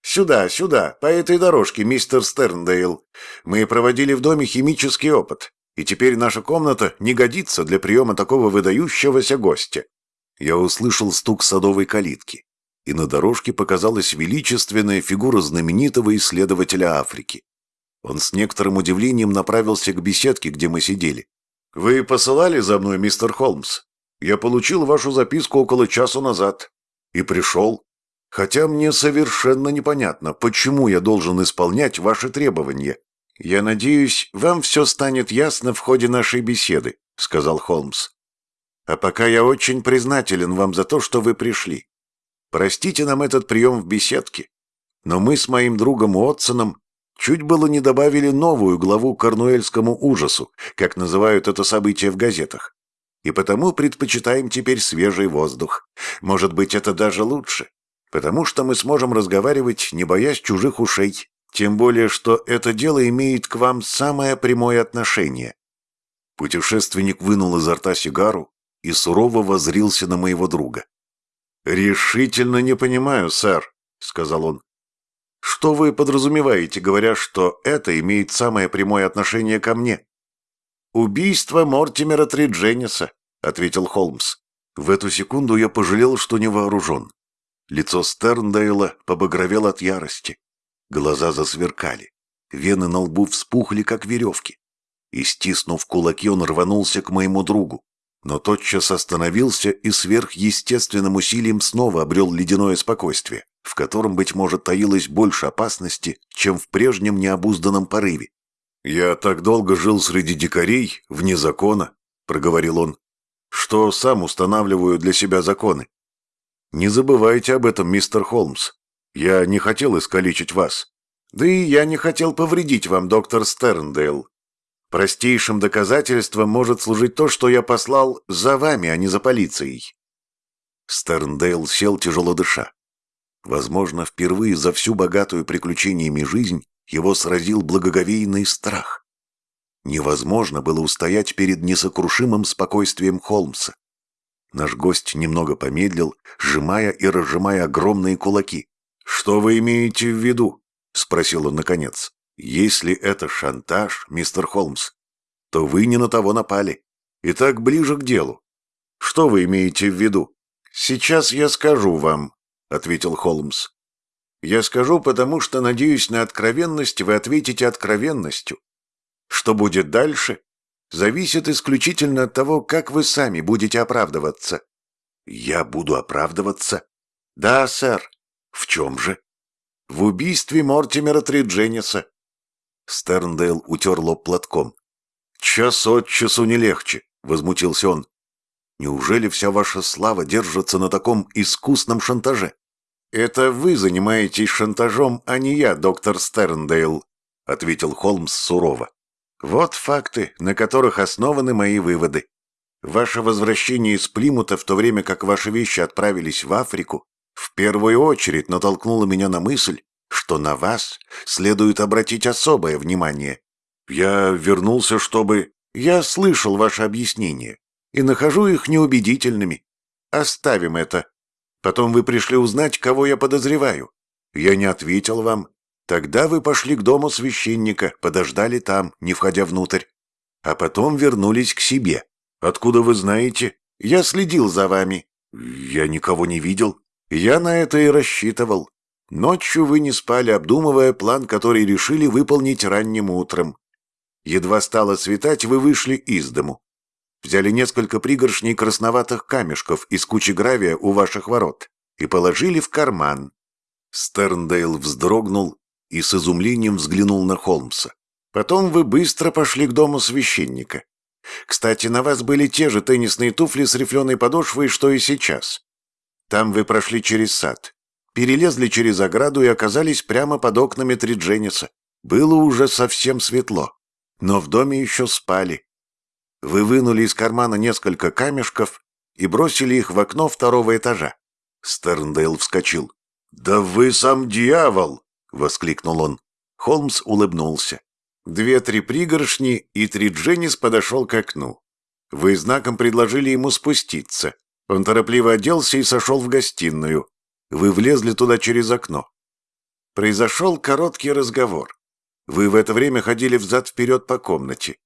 Сюда, сюда, по этой дорожке, мистер Стерндейл. Мы проводили в доме химический опыт, и теперь наша комната не годится для приема такого выдающегося гостя. Я услышал стук садовой калитки, и на дорожке показалась величественная фигура знаменитого исследователя Африки. Он с некоторым удивлением направился к беседке, где мы сидели. «Вы посылали за мной, мистер Холмс? Я получил вашу записку около часу назад. И пришел. Хотя мне совершенно непонятно, почему я должен исполнять ваши требования. Я надеюсь, вам все станет ясно в ходе нашей беседы», — сказал Холмс. «А пока я очень признателен вам за то, что вы пришли. Простите нам этот прием в беседке, но мы с моим другом Уотсоном Чуть было не добавили новую главу корнуэльскому ужасу, как называют это событие в газетах. И потому предпочитаем теперь свежий воздух. Может быть, это даже лучше. Потому что мы сможем разговаривать, не боясь чужих ушей. Тем более, что это дело имеет к вам самое прямое отношение. Путешественник вынул изо рта сигару и сурово возрился на моего друга. «Решительно не понимаю, сэр», — сказал он. Что вы подразумеваете, говоря, что это имеет самое прямое отношение ко мне? Убийство Мортимера Триджениса, ответил Холмс. В эту секунду я пожалел, что не вооружен. Лицо Стерндейла побагровело от ярости. Глаза засверкали. Вены на лбу вспухли, как веревки. И, стиснув кулаки, он рванулся к моему другу. Но тотчас остановился и сверхъестественным усилием снова обрел ледяное спокойствие. В котором, быть может, таилось больше опасности, чем в прежнем необузданном порыве. «Я так долго жил среди дикарей, вне закона», — проговорил он, — «что сам устанавливаю для себя законы. Не забывайте об этом, мистер Холмс. Я не хотел искалечить вас. Да и я не хотел повредить вам, доктор Стерндейл. Простейшим доказательством может служить то, что я послал за вами, а не за полицией». Стерндейл сел тяжело дыша. Возможно, впервые за всю богатую приключениями жизнь его сразил благоговейный страх. Невозможно было устоять перед несокрушимым спокойствием Холмса. Наш гость немного помедлил, сжимая и разжимая огромные кулаки. «Что вы имеете в виду?» — спросил он наконец. «Если это шантаж, мистер Холмс, то вы не на того напали. Итак, ближе к делу. Что вы имеете в виду?» «Сейчас я скажу вам», ответил Холмс. «Я скажу, потому что надеюсь на откровенность, вы ответите откровенностью. Что будет дальше, зависит исключительно от того, как вы сами будете оправдываться». «Я буду оправдываться?» «Да, сэр». «В чем же?» «В убийстве Мортимера Триджениса». Стерндейл утер лоб платком. «Час от часу не легче», — возмутился он. «Неужели вся ваша слава держится на таком искусном шантаже?» «Это вы занимаетесь шантажом, а не я, доктор Стерндейл», — ответил Холмс сурово. «Вот факты, на которых основаны мои выводы. Ваше возвращение из Плимута, в то время как ваши вещи отправились в Африку, в первую очередь натолкнуло меня на мысль, что на вас следует обратить особое внимание. Я вернулся, чтобы... Я слышал ваше объяснение и нахожу их неубедительными. Оставим это. Потом вы пришли узнать, кого я подозреваю. Я не ответил вам. Тогда вы пошли к дому священника, подождали там, не входя внутрь. А потом вернулись к себе. Откуда вы знаете? Я следил за вами. Я никого не видел. Я на это и рассчитывал. Ночью вы не спали, обдумывая план, который решили выполнить ранним утром. Едва стало светать, вы вышли из дому. Взяли несколько пригоршней красноватых камешков из кучи гравия у ваших ворот и положили в карман. Стерндейл вздрогнул и с изумлением взглянул на Холмса. Потом вы быстро пошли к дому священника. Кстати, на вас были те же теннисные туфли с рифленой подошвой, что и сейчас. Там вы прошли через сад, перелезли через ограду и оказались прямо под окнами Триджениса. Было уже совсем светло, но в доме еще спали. Вы вынули из кармана несколько камешков и бросили их в окно второго этажа. Стерндейл вскочил. «Да вы сам дьявол!» — воскликнул он. Холмс улыбнулся. Две-три пригоршни, и Тридженис подошел к окну. Вы знаком предложили ему спуститься. Он торопливо оделся и сошел в гостиную. Вы влезли туда через окно. Произошел короткий разговор. Вы в это время ходили взад-вперед по комнате.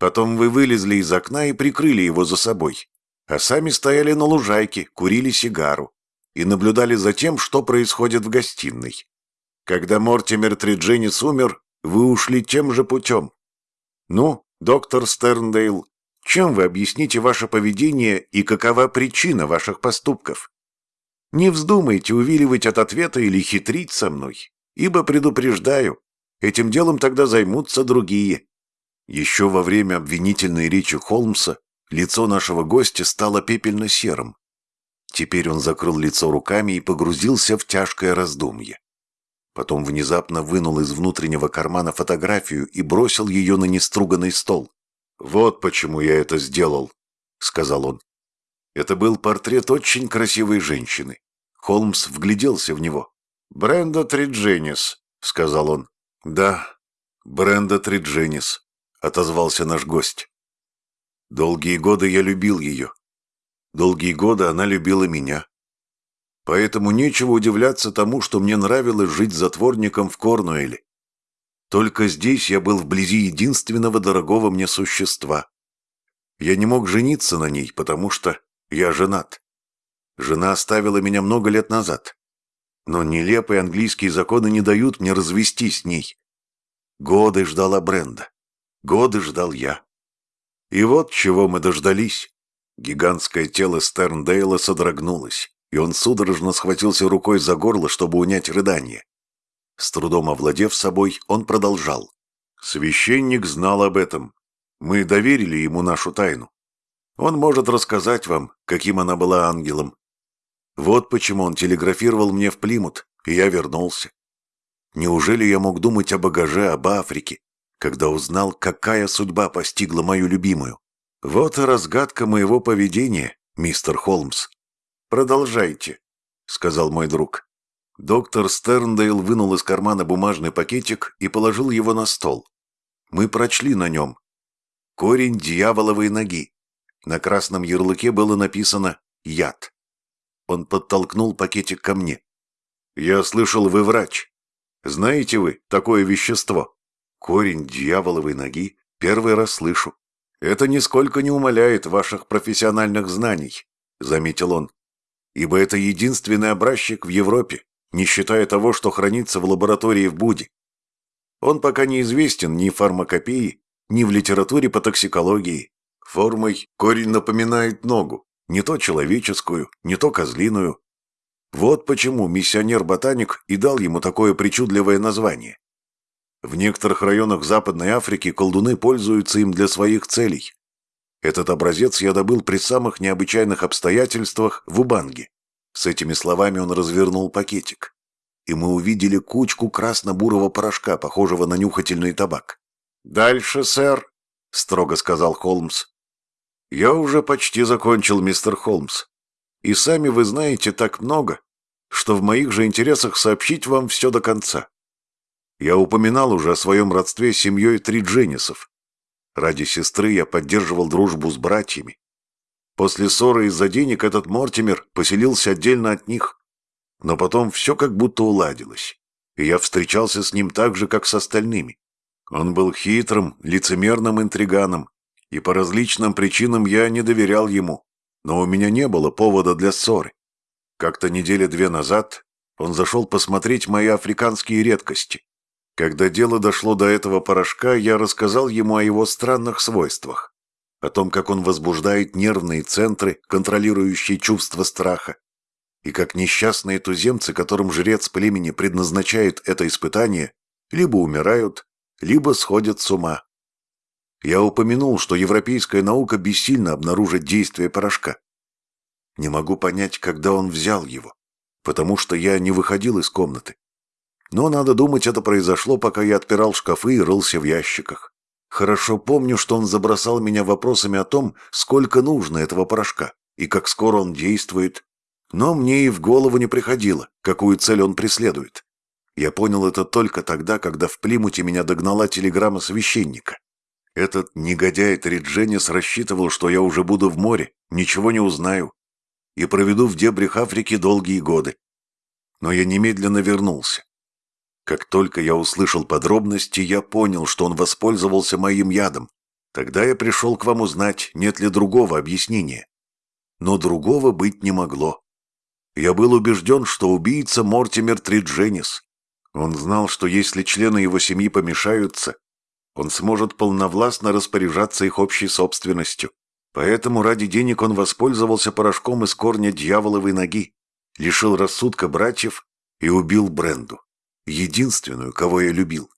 Потом вы вылезли из окна и прикрыли его за собой, а сами стояли на лужайке, курили сигару и наблюдали за тем, что происходит в гостиной. Когда Мортимер Тридженис умер, вы ушли тем же путем. Ну, доктор Стерндейл, чем вы объясните ваше поведение и какова причина ваших поступков? Не вздумайте увиливать от ответа или хитрить со мной, ибо предупреждаю, этим делом тогда займутся другие. Еще во время обвинительной речи Холмса лицо нашего гостя стало пепельно-серым. Теперь он закрыл лицо руками и погрузился в тяжкое раздумье. Потом внезапно вынул из внутреннего кармана фотографию и бросил ее на неструганный стол. «Вот почему я это сделал», — сказал он. Это был портрет очень красивой женщины. Холмс вгляделся в него. «Бренда Тридженис», — сказал он. «Да, Бренда Тридженис», — отозвался наш гость. «Долгие годы я любил ее. Долгие годы она любила меня. Поэтому нечего удивляться тому, что мне нравилось жить затворником в Корнуэле. Только здесь я был вблизи единственного дорогого мне существа. Я не мог жениться на ней, потому что я женат. Жена оставила меня много лет назад. Но нелепые английские законы не дают мне развестись с ней. Годы ждала Бренда. Годы ждал я. И вот чего мы дождались. Гигантское тело Стерндейла содрогнулось. и он судорожно схватился рукой за горло, чтобы унять рыдание. С трудом овладев собой, он продолжал. «Священник знал об этом. Мы доверили ему нашу тайну. Он может рассказать вам, каким она была ангелом. Вот почему он телеграфировал мне в Плимут, и я вернулся. Неужели я мог думать о багаже, об Африке, когда узнал, какая судьба постигла мою любимую? Вот и разгадка моего поведения, мистер Холмс. Продолжайте, сказал мой друг. Доктор Стерндейл вынул из кармана бумажный пакетик и положил его на стол. Мы прочли на нем. Корень дьяволовой ноги. На красном ярлыке было написано «Яд». Он подтолкнул пакетик ко мне. «Я слышал, вы врач. Знаете вы такое вещество? Корень дьяволовой ноги. Первый раз слышу. Это нисколько не умаляет ваших профессиональных знаний», — заметил он. «Ибо это единственный образчик в Европе, не считая того, что хранится в лаборатории в Буде. Он пока не известен ни в фармакопии, ни в литературе по токсикологии. Формой корень напоминает ногу, не то человеческую, не то козлиную. Вот почему миссионер-ботаник и дал ему такое причудливое название. В некоторых районах Западной Африки колдуны пользуются им для своих целей. Этот образец я добыл при самых необычайных обстоятельствах в Убанге. С этими словами он развернул пакетик. И мы увидели кучку красно-бурого порошка, похожего на нюхательный табак. «Дальше, сэр», — строго сказал Холмс. «Я уже почти закончил, мистер Холмс. И сами вы знаете так много, что в моих же интересах сообщить вам все до конца. Я упоминал уже о своем родстве с семьей Тридженисов. Ради сестры я поддерживал дружбу с братьями. После ссоры из-за денег этот Мортимер поселился отдельно от них. Но потом все как будто уладилось, и я встречался с ним так же, как с остальными. Он был хитрым, лицемерным интриганом, и по различным причинам я не доверял ему, но у меня не было повода для ссоры. Как-то недели две назад он зашел посмотреть мои африканские редкости. Когда дело дошло до этого порошка, я рассказал ему о его странных свойствах о том, как он возбуждает нервные центры, контролирующие чувство страха, и как несчастные туземцы, которым жрец племени предназначает это испытание, либо умирают, либо сходят с ума. Я упомянул, что европейская наука бессильно обнаружит действие порошка. Не могу понять, когда он взял его, потому что я не выходил из комнаты. Но, надо думать, это произошло, пока я отпирал шкафы и рылся в ящиках. Хорошо помню, что он забросал меня вопросами о том, сколько нужно этого порошка и как скоро он действует. Но мне и в голову не приходило, какую цель он преследует. Я понял это только тогда, когда в Плимуте меня догнала телеграмма священника. Этот негодяй Тридженис рассчитывал, что я уже буду в море, ничего не узнаю и проведу в дебрях Африки долгие годы. Но я немедленно вернулся. Как только я услышал подробности, я понял, что он воспользовался моим ядом. Тогда я пришел к вам узнать, нет ли другого объяснения. Но другого быть не могло. Я был убежден, что убийца Мортимер Тридженис. Он знал, что если члены его семьи помешаются, он сможет полновластно распоряжаться их общей собственностью. Поэтому ради денег он воспользовался порошком из корня дьяволовой ноги, лишил рассудка братьев и убил Бренду единственную, кого я любил.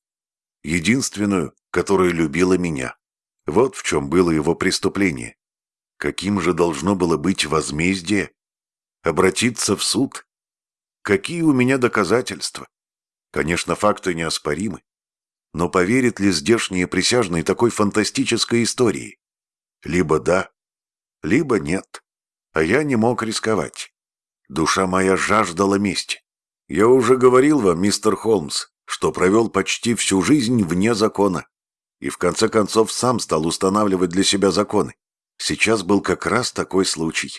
Единственную, которая любила меня. Вот в чем было его преступление. Каким же должно было быть возмездие? Обратиться в суд? Какие у меня доказательства? Конечно, факты неоспоримы. Но поверят ли здешние присяжные такой фантастической истории? Либо да, либо нет. А я не мог рисковать. Душа моя жаждала мести. «Я уже говорил вам, мистер Холмс, что провел почти всю жизнь вне закона. И в конце концов сам стал устанавливать для себя законы. Сейчас был как раз такой случай.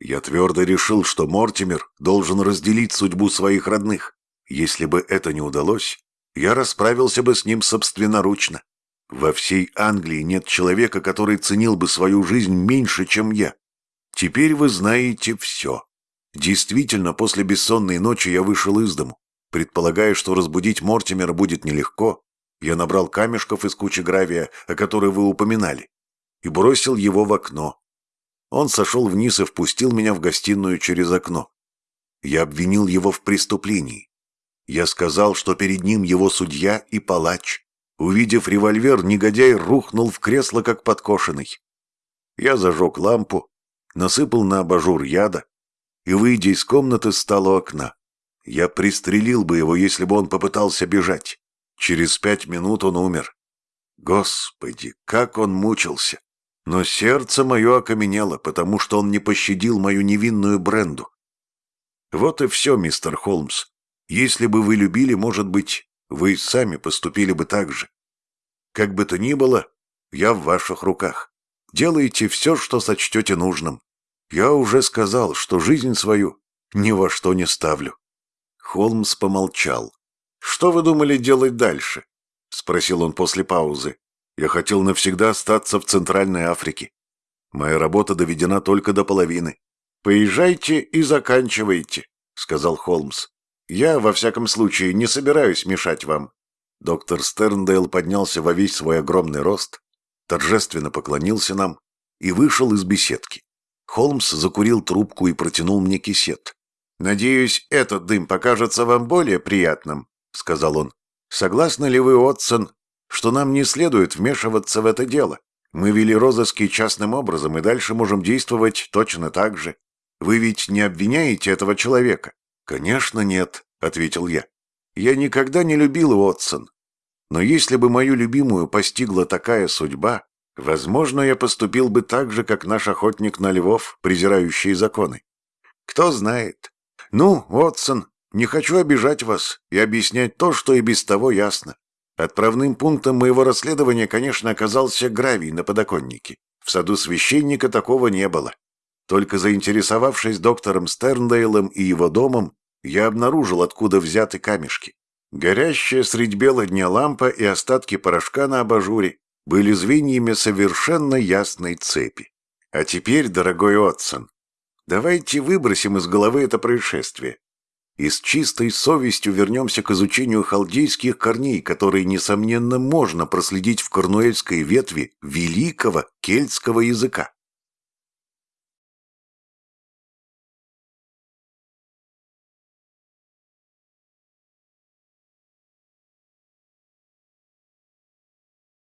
Я твердо решил, что Мортимер должен разделить судьбу своих родных. Если бы это не удалось, я расправился бы с ним собственноручно. Во всей Англии нет человека, который ценил бы свою жизнь меньше, чем я. Теперь вы знаете все. Действительно, после бессонной ночи я вышел из дому. Предполагая, что разбудить Мортимера будет нелегко, я набрал камешков из кучи гравия, о которой вы упоминали, и бросил его в окно. Он сошел вниз и впустил меня в гостиную через окно. Я обвинил его в преступлении. Я сказал, что перед ним его судья и палач. Увидев револьвер, негодяй рухнул в кресло, как подкошенный. Я зажег лампу, насыпал на абажур яда и, выйдя из комнаты, стал у окна. Я пристрелил бы его, если бы он попытался бежать. Через пять минут он умер. Господи, как он мучился! Но сердце мое окаменело, потому что он не пощадил мою невинную Бренду. Вот и все, мистер Холмс. Если бы вы любили, может быть, вы сами поступили бы так же. Как бы то ни было, я в ваших руках. Делайте все, что сочтете нужным. Я уже сказал, что жизнь свою ни во что не ставлю. Холмс помолчал. «Что вы думали делать дальше?» — спросил он после паузы. «Я хотел навсегда остаться в Центральной Африке. Моя работа доведена только до половины. Поезжайте и заканчивайте», — сказал Холмс. «Я, во всяком случае, не собираюсь мешать вам». Доктор Стерндейл поднялся во весь свой огромный рост, торжественно поклонился нам и вышел из беседки. Холмс закурил трубку и протянул мне кисет. «Надеюсь, этот дым покажется вам более приятным», — сказал он. «Согласны ли вы, Отсон, что нам не следует вмешиваться в это дело? Мы вели розыски частным образом и дальше можем действовать точно так же. Вы ведь не обвиняете этого человека?» «Конечно нет», — ответил я. «Я никогда не любил Уотсон. Но если бы мою любимую постигла такая судьба, возможно, я поступил бы так же, как наш охотник на львов, презирающий законы. Кто знает. Ну, Уотсон, не хочу обижать вас и объяснять то, что и без того ясно. Отправным пунктом моего расследования, конечно, оказался гравий на подоконнике. В саду священника такого не было. Только заинтересовавшись доктором Стерндейлом и его домом, я обнаружил, откуда взяты камешки. Горящая средь бела дня лампа и остатки порошка на абажуре были звеньями совершенно ясной цепи. А теперь, дорогой Отсон, давайте выбросим из головы это происшествие и с чистой совестью вернемся к изучению халдейских корней, которые, несомненно, можно проследить в корнуэльской ветви великого кельтского языка.